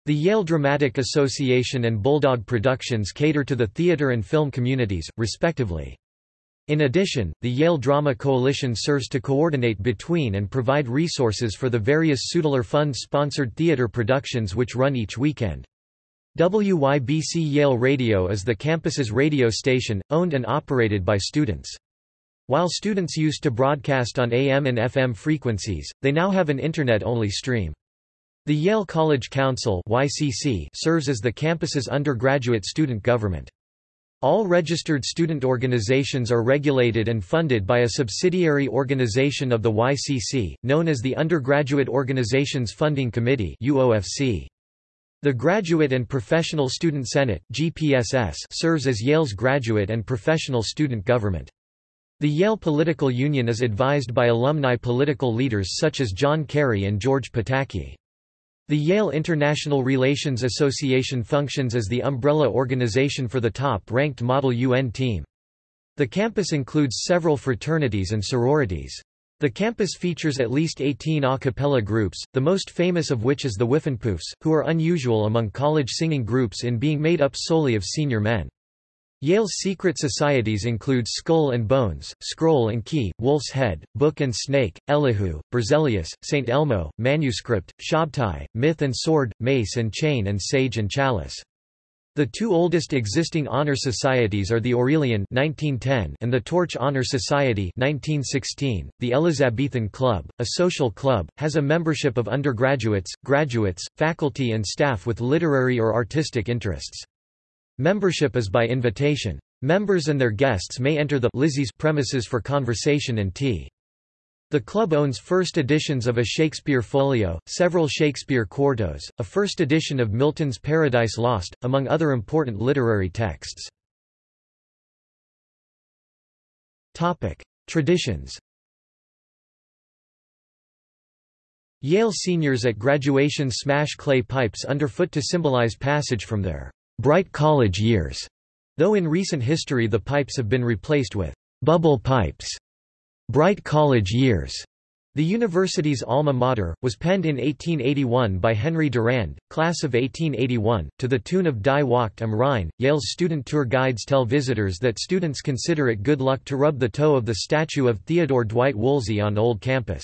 S1: The Yale Dramatic Association and Bulldog Productions cater to the theater and film communities, respectively. In addition, the Yale Drama Coalition serves to coordinate between and provide resources for the various Sudler Fund-sponsored theater productions which run each weekend. WYBC Yale Radio is the campus's radio station, owned and operated by students. While students used to broadcast on AM and FM frequencies, they now have an Internet-only stream. The Yale College Council YCC serves as the campus's undergraduate student government. All registered student organizations are regulated and funded by a subsidiary organization of the YCC, known as the Undergraduate Organizations Funding Committee UOFC. The Graduate and Professional Student Senate GPSS serves as Yale's graduate and professional student government. The Yale Political Union is advised by alumni political leaders such as John Kerry and George Pataki. The Yale International Relations Association functions as the umbrella organization for the top-ranked Model UN team. The campus includes several fraternities and sororities. The campus features at least 18 a cappella groups, the most famous of which is the Whiffenpoofs, who are unusual among college singing groups in being made up solely of senior men. Yale's secret societies include Skull and Bones, Scroll and Key, Wolf's Head, Book and Snake, Elihu, Berzelius, St. Elmo, Manuscript, Shabtai, Myth and Sword, Mace and Chain and Sage and Chalice. The two oldest existing honor societies are the Aurelian 1910 and the Torch Honor Society 1916. .The Elizabethan Club, a social club, has a membership of undergraduates, graduates, faculty and staff with literary or artistic interests. Membership is by invitation. Members and their guests may enter the Lizzie's premises for conversation and tea. The club owns first editions of a Shakespeare folio, several Shakespeare quartos, a first edition of Milton's Paradise Lost, among other important literary texts. Traditions Yale seniors at graduation smash clay pipes underfoot to symbolize passage from their bright college years, though in recent history the pipes have been replaced with bubble pipes. Bright college years. The university's alma mater, was penned in 1881 by Henry Durand, class of 1881, to the tune of Die Wacht am Rhein. Yale's student tour guides tell visitors that students consider it good luck to rub the toe of the statue of Theodore Dwight Woolsey on Old Campus.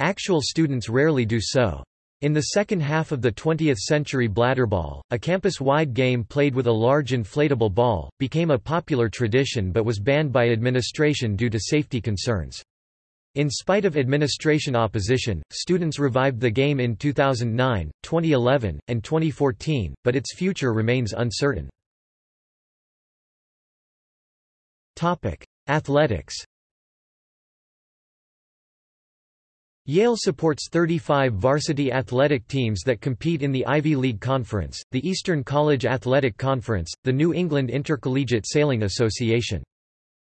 S1: Actual students rarely do so. In the second half of the 20th century bladderball, a campus-wide game played with a large inflatable ball, became a popular tradition but was banned by administration due to safety concerns. In spite of administration opposition, students revived the game in 2009, 2011, and 2014, but its future remains uncertain. Athletics Yale supports 35 varsity athletic teams that compete in the Ivy League Conference, the Eastern College Athletic Conference, the New England Intercollegiate Sailing Association.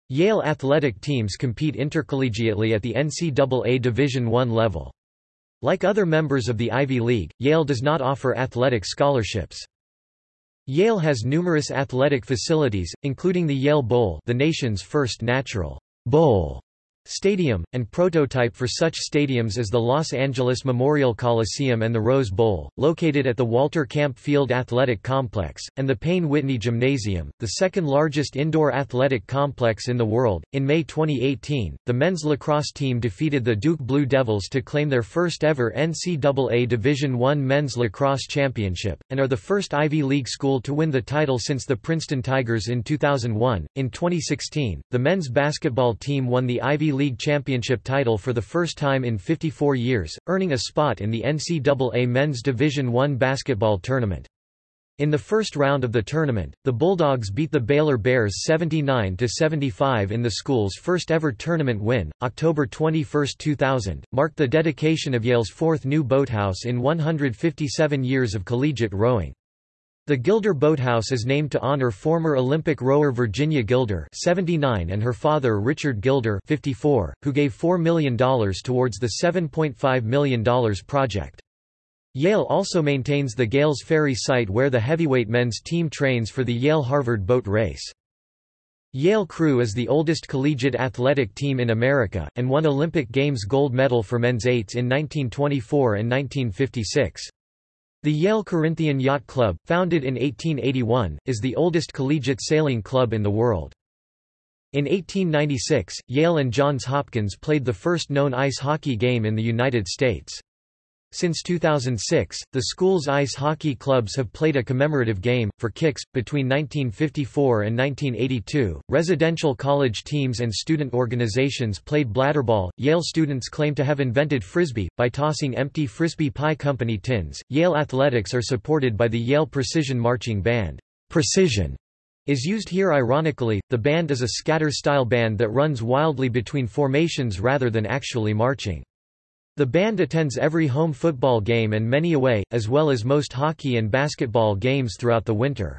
S1: Yale athletic teams compete intercollegiately at the NCAA Division I level. Like other members of the Ivy League, Yale does not offer athletic scholarships. Yale has numerous athletic facilities, including the Yale Bowl the nation's first natural bowl Stadium, and prototype for such stadiums as the Los Angeles Memorial Coliseum and the Rose Bowl, located at the Walter Camp Field Athletic Complex, and the Payne Whitney Gymnasium, the second largest indoor athletic complex in the world. In May 2018, the men's lacrosse team defeated the Duke Blue Devils to claim their first ever NCAA Division I men's lacrosse championship, and are the first Ivy League school to win the title since the Princeton Tigers in 2001. In 2016, the men's basketball team won the Ivy League championship title for the first time in 54 years, earning a spot in the NCAA Men's Division I basketball tournament. In the first round of the tournament, the Bulldogs beat the Baylor Bears 79-75 in the school's first ever tournament win. October 21, 2000, marked the dedication of Yale's fourth new boathouse in 157 years of collegiate rowing. The Gilder Boathouse is named to honor former Olympic rower Virginia Gilder 79 and her father Richard Gilder 54, who gave $4 million towards the $7.5 million project. Yale also maintains the Gales Ferry site where the heavyweight men's team trains for the Yale-Harvard boat race. Yale Crew is the oldest collegiate athletic team in America, and won Olympic Games gold medal for men's eights in 1924 and 1956. The Yale Corinthian Yacht Club, founded in 1881, is the oldest collegiate sailing club in the world. In 1896, Yale and Johns Hopkins played the first known ice hockey game in the United States. Since 2006, the school's ice hockey clubs have played a commemorative game, for kicks. Between 1954 and 1982, residential college teams and student organizations played bladderball. Yale students claim to have invented frisbee, by tossing empty Frisbie pie company tins. Yale athletics are supported by the Yale Precision Marching Band. Precision is used here ironically, the band is a scatter-style band that runs wildly between formations rather than actually marching. The band attends every home football game and many away, as well as most hockey and basketball games throughout the winter.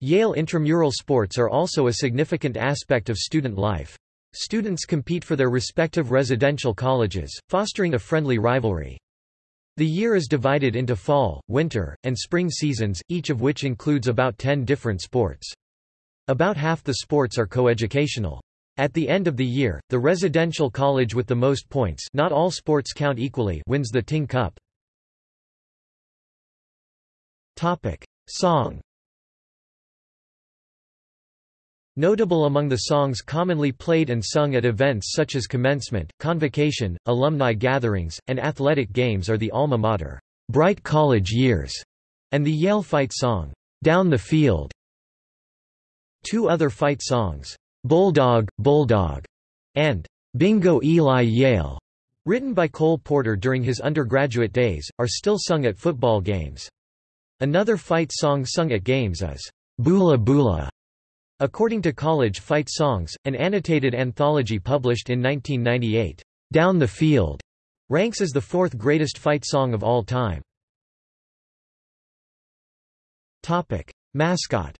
S1: Yale intramural sports are also a significant aspect of student life. Students compete for their respective residential colleges, fostering a friendly rivalry. The year is divided into fall, winter, and spring seasons, each of which includes about 10 different sports. About half the sports are coeducational. At the end of the year, the residential college with the most points not all sports count equally wins the Tyng Cup. Song Notable among the songs commonly played and sung at events such as commencement, convocation, alumni gatherings, and athletic games are the alma mater, Bright College Years, and the Yale fight song, Down the Field. Two other fight songs, Bulldog, Bulldog, and Bingo Eli Yale, written by Cole Porter during his undergraduate days, are still sung at football games. Another fight song sung at games is Boola Boola. According to College Fight Songs, an annotated anthology published in 1998, Down the Field, ranks as the fourth greatest fight song of all time. Topic: Mascot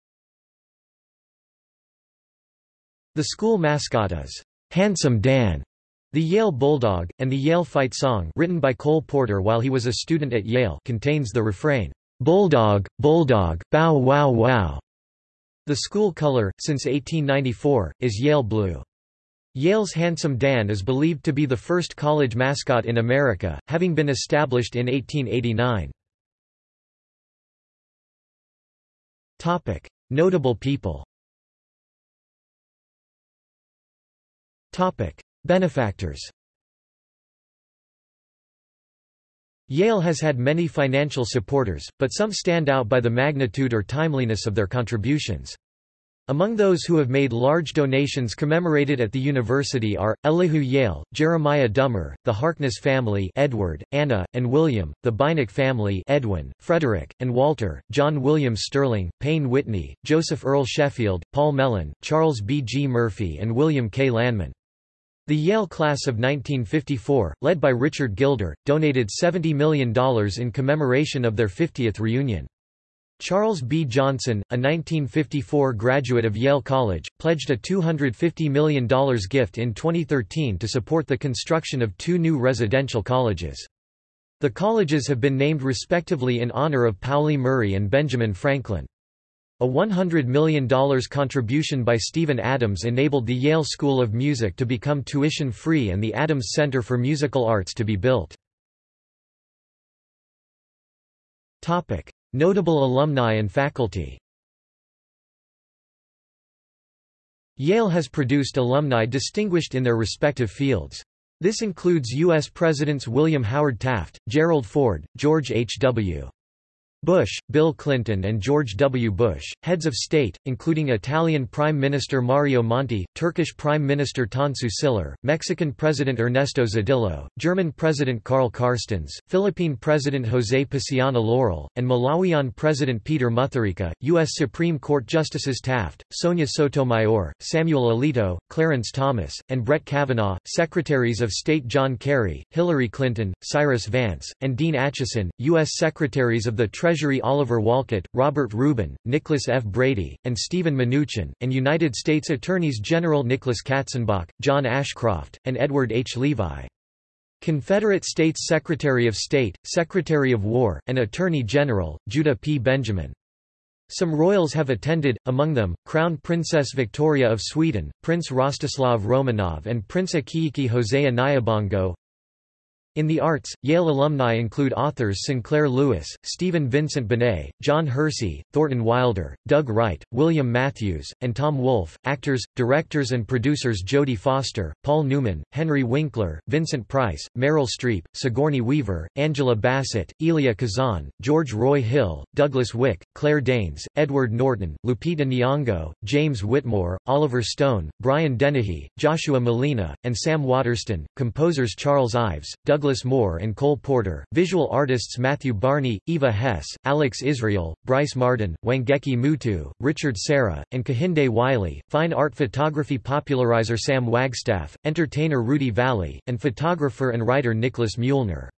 S1: The school mascot is Handsome Dan, the Yale Bulldog, and the Yale Fight song written by Cole Porter while he was a student at Yale contains the refrain, Bulldog, Bulldog, bow wow wow. The school color, since 1894, is Yale blue. Yale's Handsome Dan is believed to be the first college mascot in America, having been established in 1889. Notable people Topic: Benefactors. Yale has had many financial supporters, but some stand out by the magnitude or timeliness of their contributions. Among those who have made large donations commemorated at the university are, Elihu Yale, Jeremiah Dummer, the Harkness family Edward, Anna, and William, the Beinecke family Edwin, Frederick, and Walter, John William Sterling, Payne Whitney, Joseph Earl Sheffield, Paul Mellon, Charles B. G. Murphy and William K. Lanman. The Yale class of 1954, led by Richard Gilder, donated $70 million in commemoration of their 50th reunion. Charles B. Johnson, a 1954 graduate of Yale College, pledged a $250 million gift in 2013 to support the construction of two new residential colleges. The colleges have been named respectively in honor of Pauli Murray and Benjamin Franklin. A $100 million contribution by Stephen Adams enabled the Yale School of Music to become tuition-free and the Adams Center for Musical Arts to be built. Notable alumni and faculty Yale has produced alumni distinguished in their respective fields. This includes U.S. Presidents William Howard Taft, Gerald Ford, George H. Bush, Bill Clinton and George W. Bush, heads of state, including Italian Prime Minister Mario Monti, Turkish Prime Minister Tansu Çiller, Mexican President Ernesto Zedillo, German President Karl Carstens, Philippine President José Paciano Laurel, and Malawian President Peter Mutharika, U.S. Supreme Court Justices Taft, Sonia Sotomayor, Samuel Alito, Clarence Thomas, and Brett Kavanaugh, Secretaries of State John Kerry, Hillary Clinton, Cyrus Vance, and Dean Acheson, U.S. Secretaries of the Treasury Treasury Oliver Wolcott, Robert Rubin, Nicholas F. Brady, and Stephen Mnuchin, and United States Attorneys General Nicholas Katzenbach, John Ashcroft, and Edward H. Levi. Confederate States Secretary of State, Secretary of War, and Attorney General, Judah P. Benjamin. Some royals have attended, among them, Crown Princess Victoria of Sweden, Prince Rostislav Romanov and Prince Akiki Hosea Nyabongo, in the arts, Yale alumni include authors Sinclair Lewis, Stephen Vincent Benet, John Hersey, Thornton Wilder, Doug Wright, William Matthews, and Tom Wolfe, actors, directors and producers Jodie Foster, Paul Newman, Henry Winkler, Vincent Price, Meryl Streep, Sigourney Weaver, Angela Bassett, Elia Kazan, George Roy Hill, Douglas Wick, Claire Danes, Edward Norton, Lupita Nyong'o, James Whitmore, Oliver Stone, Brian Dennehy, Joshua Malina, and Sam Waterston, composers Charles Ives, Doug Douglas Moore and Cole Porter, visual artists Matthew Barney, Eva Hess, Alex Israel, Brice Marden, Wangechi Mutu, Richard Serra, and Kehinde Wiley, fine art photography popularizer Sam Wagstaff, entertainer Rudy Vallee, and photographer and writer Nicholas Muellner.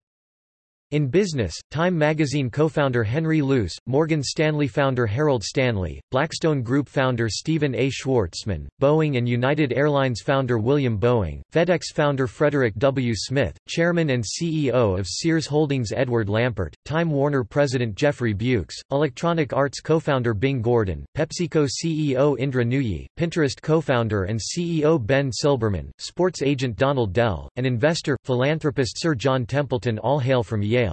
S1: In business, Time magazine co-founder Henry Luce, Morgan Stanley founder Harold Stanley, Blackstone Group founder Stephen A. Schwarzman, Boeing and United Airlines founder William Boeing, FedEx founder Frederick W. Smith, chairman and CEO of Sears Holdings Edward Lampert, Time Warner president Jeffrey Bewkes, Electronic Arts co-founder Bing Gordon, PepsiCo CEO Indra Nooyi, Pinterest co-founder and CEO Ben Silbermann, sports agent Donald Dell, and investor, philanthropist Sir John Templeton all hail from Yale.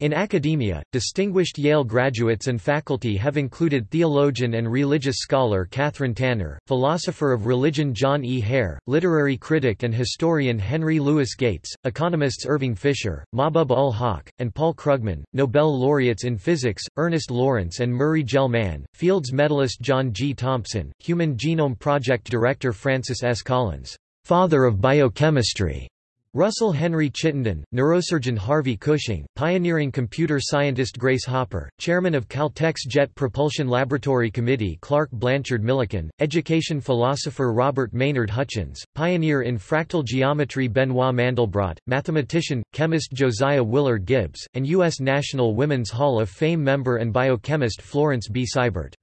S1: In academia, distinguished Yale graduates and faculty have included theologian and religious scholar Kathryn Tanner, philosopher of religion John E. Hare, literary critic and historian Henry Louis Gates, economists Irving Fisher, Mahbub-ul-Haq, and Paul Krugman, Nobel laureates in physics, Ernest Lawrence and Murray Gell-Mann, Fields medalist John G. Thompson, Human Genome Project director Francis S. Collins, father of biochemistry, Russell Henry Chittenden, neurosurgeon Harvey Cushing, pioneering computer scientist Grace Hopper, chairman of Caltech's Jet Propulsion Laboratory Committee Clark Blanchard Millikan, education philosopher Robert Maynard Hutchins, pioneer in fractal geometry Benoit Mandelbrot, mathematician, chemist Josiah Willard Gibbs, and U.S. National Women's Hall of Fame member and biochemist Florence B. Seibert.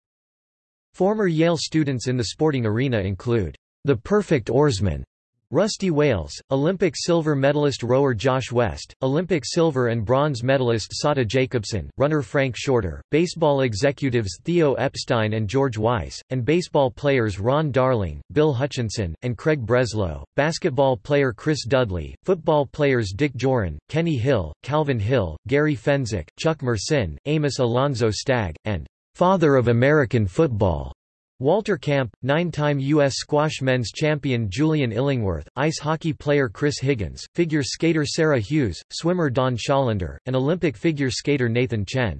S1: Former Yale students in the sporting arena include the perfect oarsman Rusty Wailes, Olympic silver medalist rower Josh West, Olympic silver and bronze medalist Sada Jacobson, runner Frank Shorter, baseball executives Theo Epstein and George Weiss, and baseball players Ron Darling, Bill Hutchinson, and Craig Breslow, basketball player Chris Dudley, football players Dick Jauron, Kenny Hill, Calvin Hill, Gary Fencik, Chuck Mercein, Amos Alonzo Stagg, and "'Father of American Football' Walter Camp, nine-time U.S. squash men's champion Julian Illingworth, ice hockey player Chris Higgins, figure skater Sarah Hughes, swimmer Don Schollander, and Olympic figure skater Nathan Chen.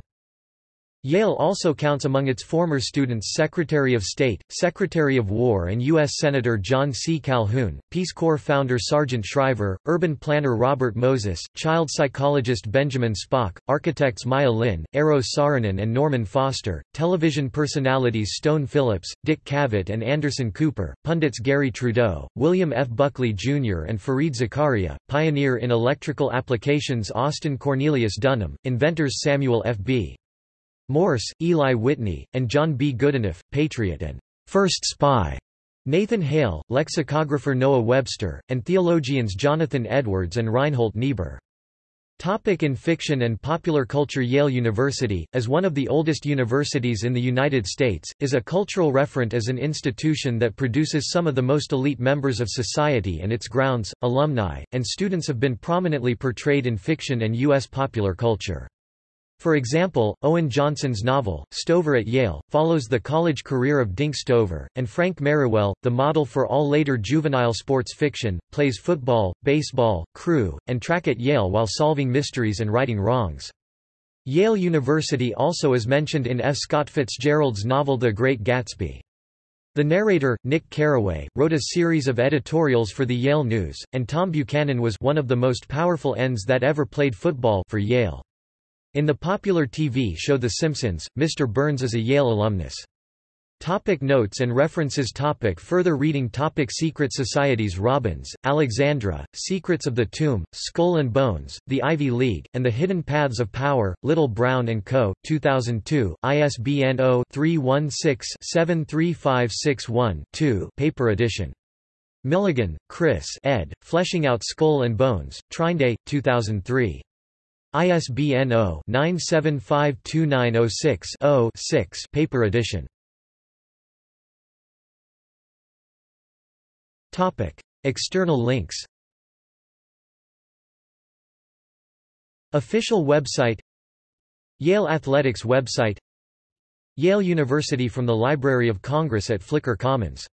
S1: Yale also counts among its former students Secretary of State, Secretary of War and U.S. Senator John C. Calhoun, Peace Corps founder Sargent Shriver, urban planner Robert Moses, child psychologist Benjamin Spock, architects Maya Lin, Eero Saarinen and Norman Foster, television personalities Stone Phillips, Dick Cavett and Anderson Cooper, pundits Garry Trudeau, William F. Buckley Jr. and Fareed Zakaria, pioneer in electrical applications Austin Cornelius Dunham, inventors Samuel F. B. Morse, Eli Whitney, and John B. Goodenough, Patriot and First Spy, Nathan Hale, lexicographer Noah Webster, and theologians Jonathan Edwards and Reinhold Niebuhr. Topic in fiction and popular culture Yale University, as one of the oldest universities in the United States, is a cultural referent as an institution that produces some of the most elite members of society and its grounds, alumni, and students have been prominently portrayed in fiction and U.S. popular culture. For example, Owen Johnson's novel, Stover at Yale, follows the college career of Dink Stover, and Frank Merriwell, the model for all later juvenile sports fiction, plays football, baseball, crew, and track at Yale while solving mysteries and righting wrongs. Yale University also is mentioned in F. Scott Fitzgerald's novel The Great Gatsby. The narrator, Nick Carraway, wrote a series of editorials for the Yale News, and Tom Buchanan was one of the most powerful ends that ever played football for Yale. In the popular TV show The Simpsons, Mr. Burns is a Yale alumnus. Topic notes and references topic Further reading topic Secret Societies Robbins, Alexandra, Secrets of the Tomb, Skull and Bones, The Ivy League, and the Hidden Paths of Power, Little Brown & Co., 2002, ISBN 0-316-73561-2 paper edition. Millegan, Kris ed., Fleshing Out Skull and Bones, Trine 2003. ISBN 0-9752906-0-6 paper edition. External links. Official website. Yale Athletics website. Yale University from the Library of Congress at Flickr Commons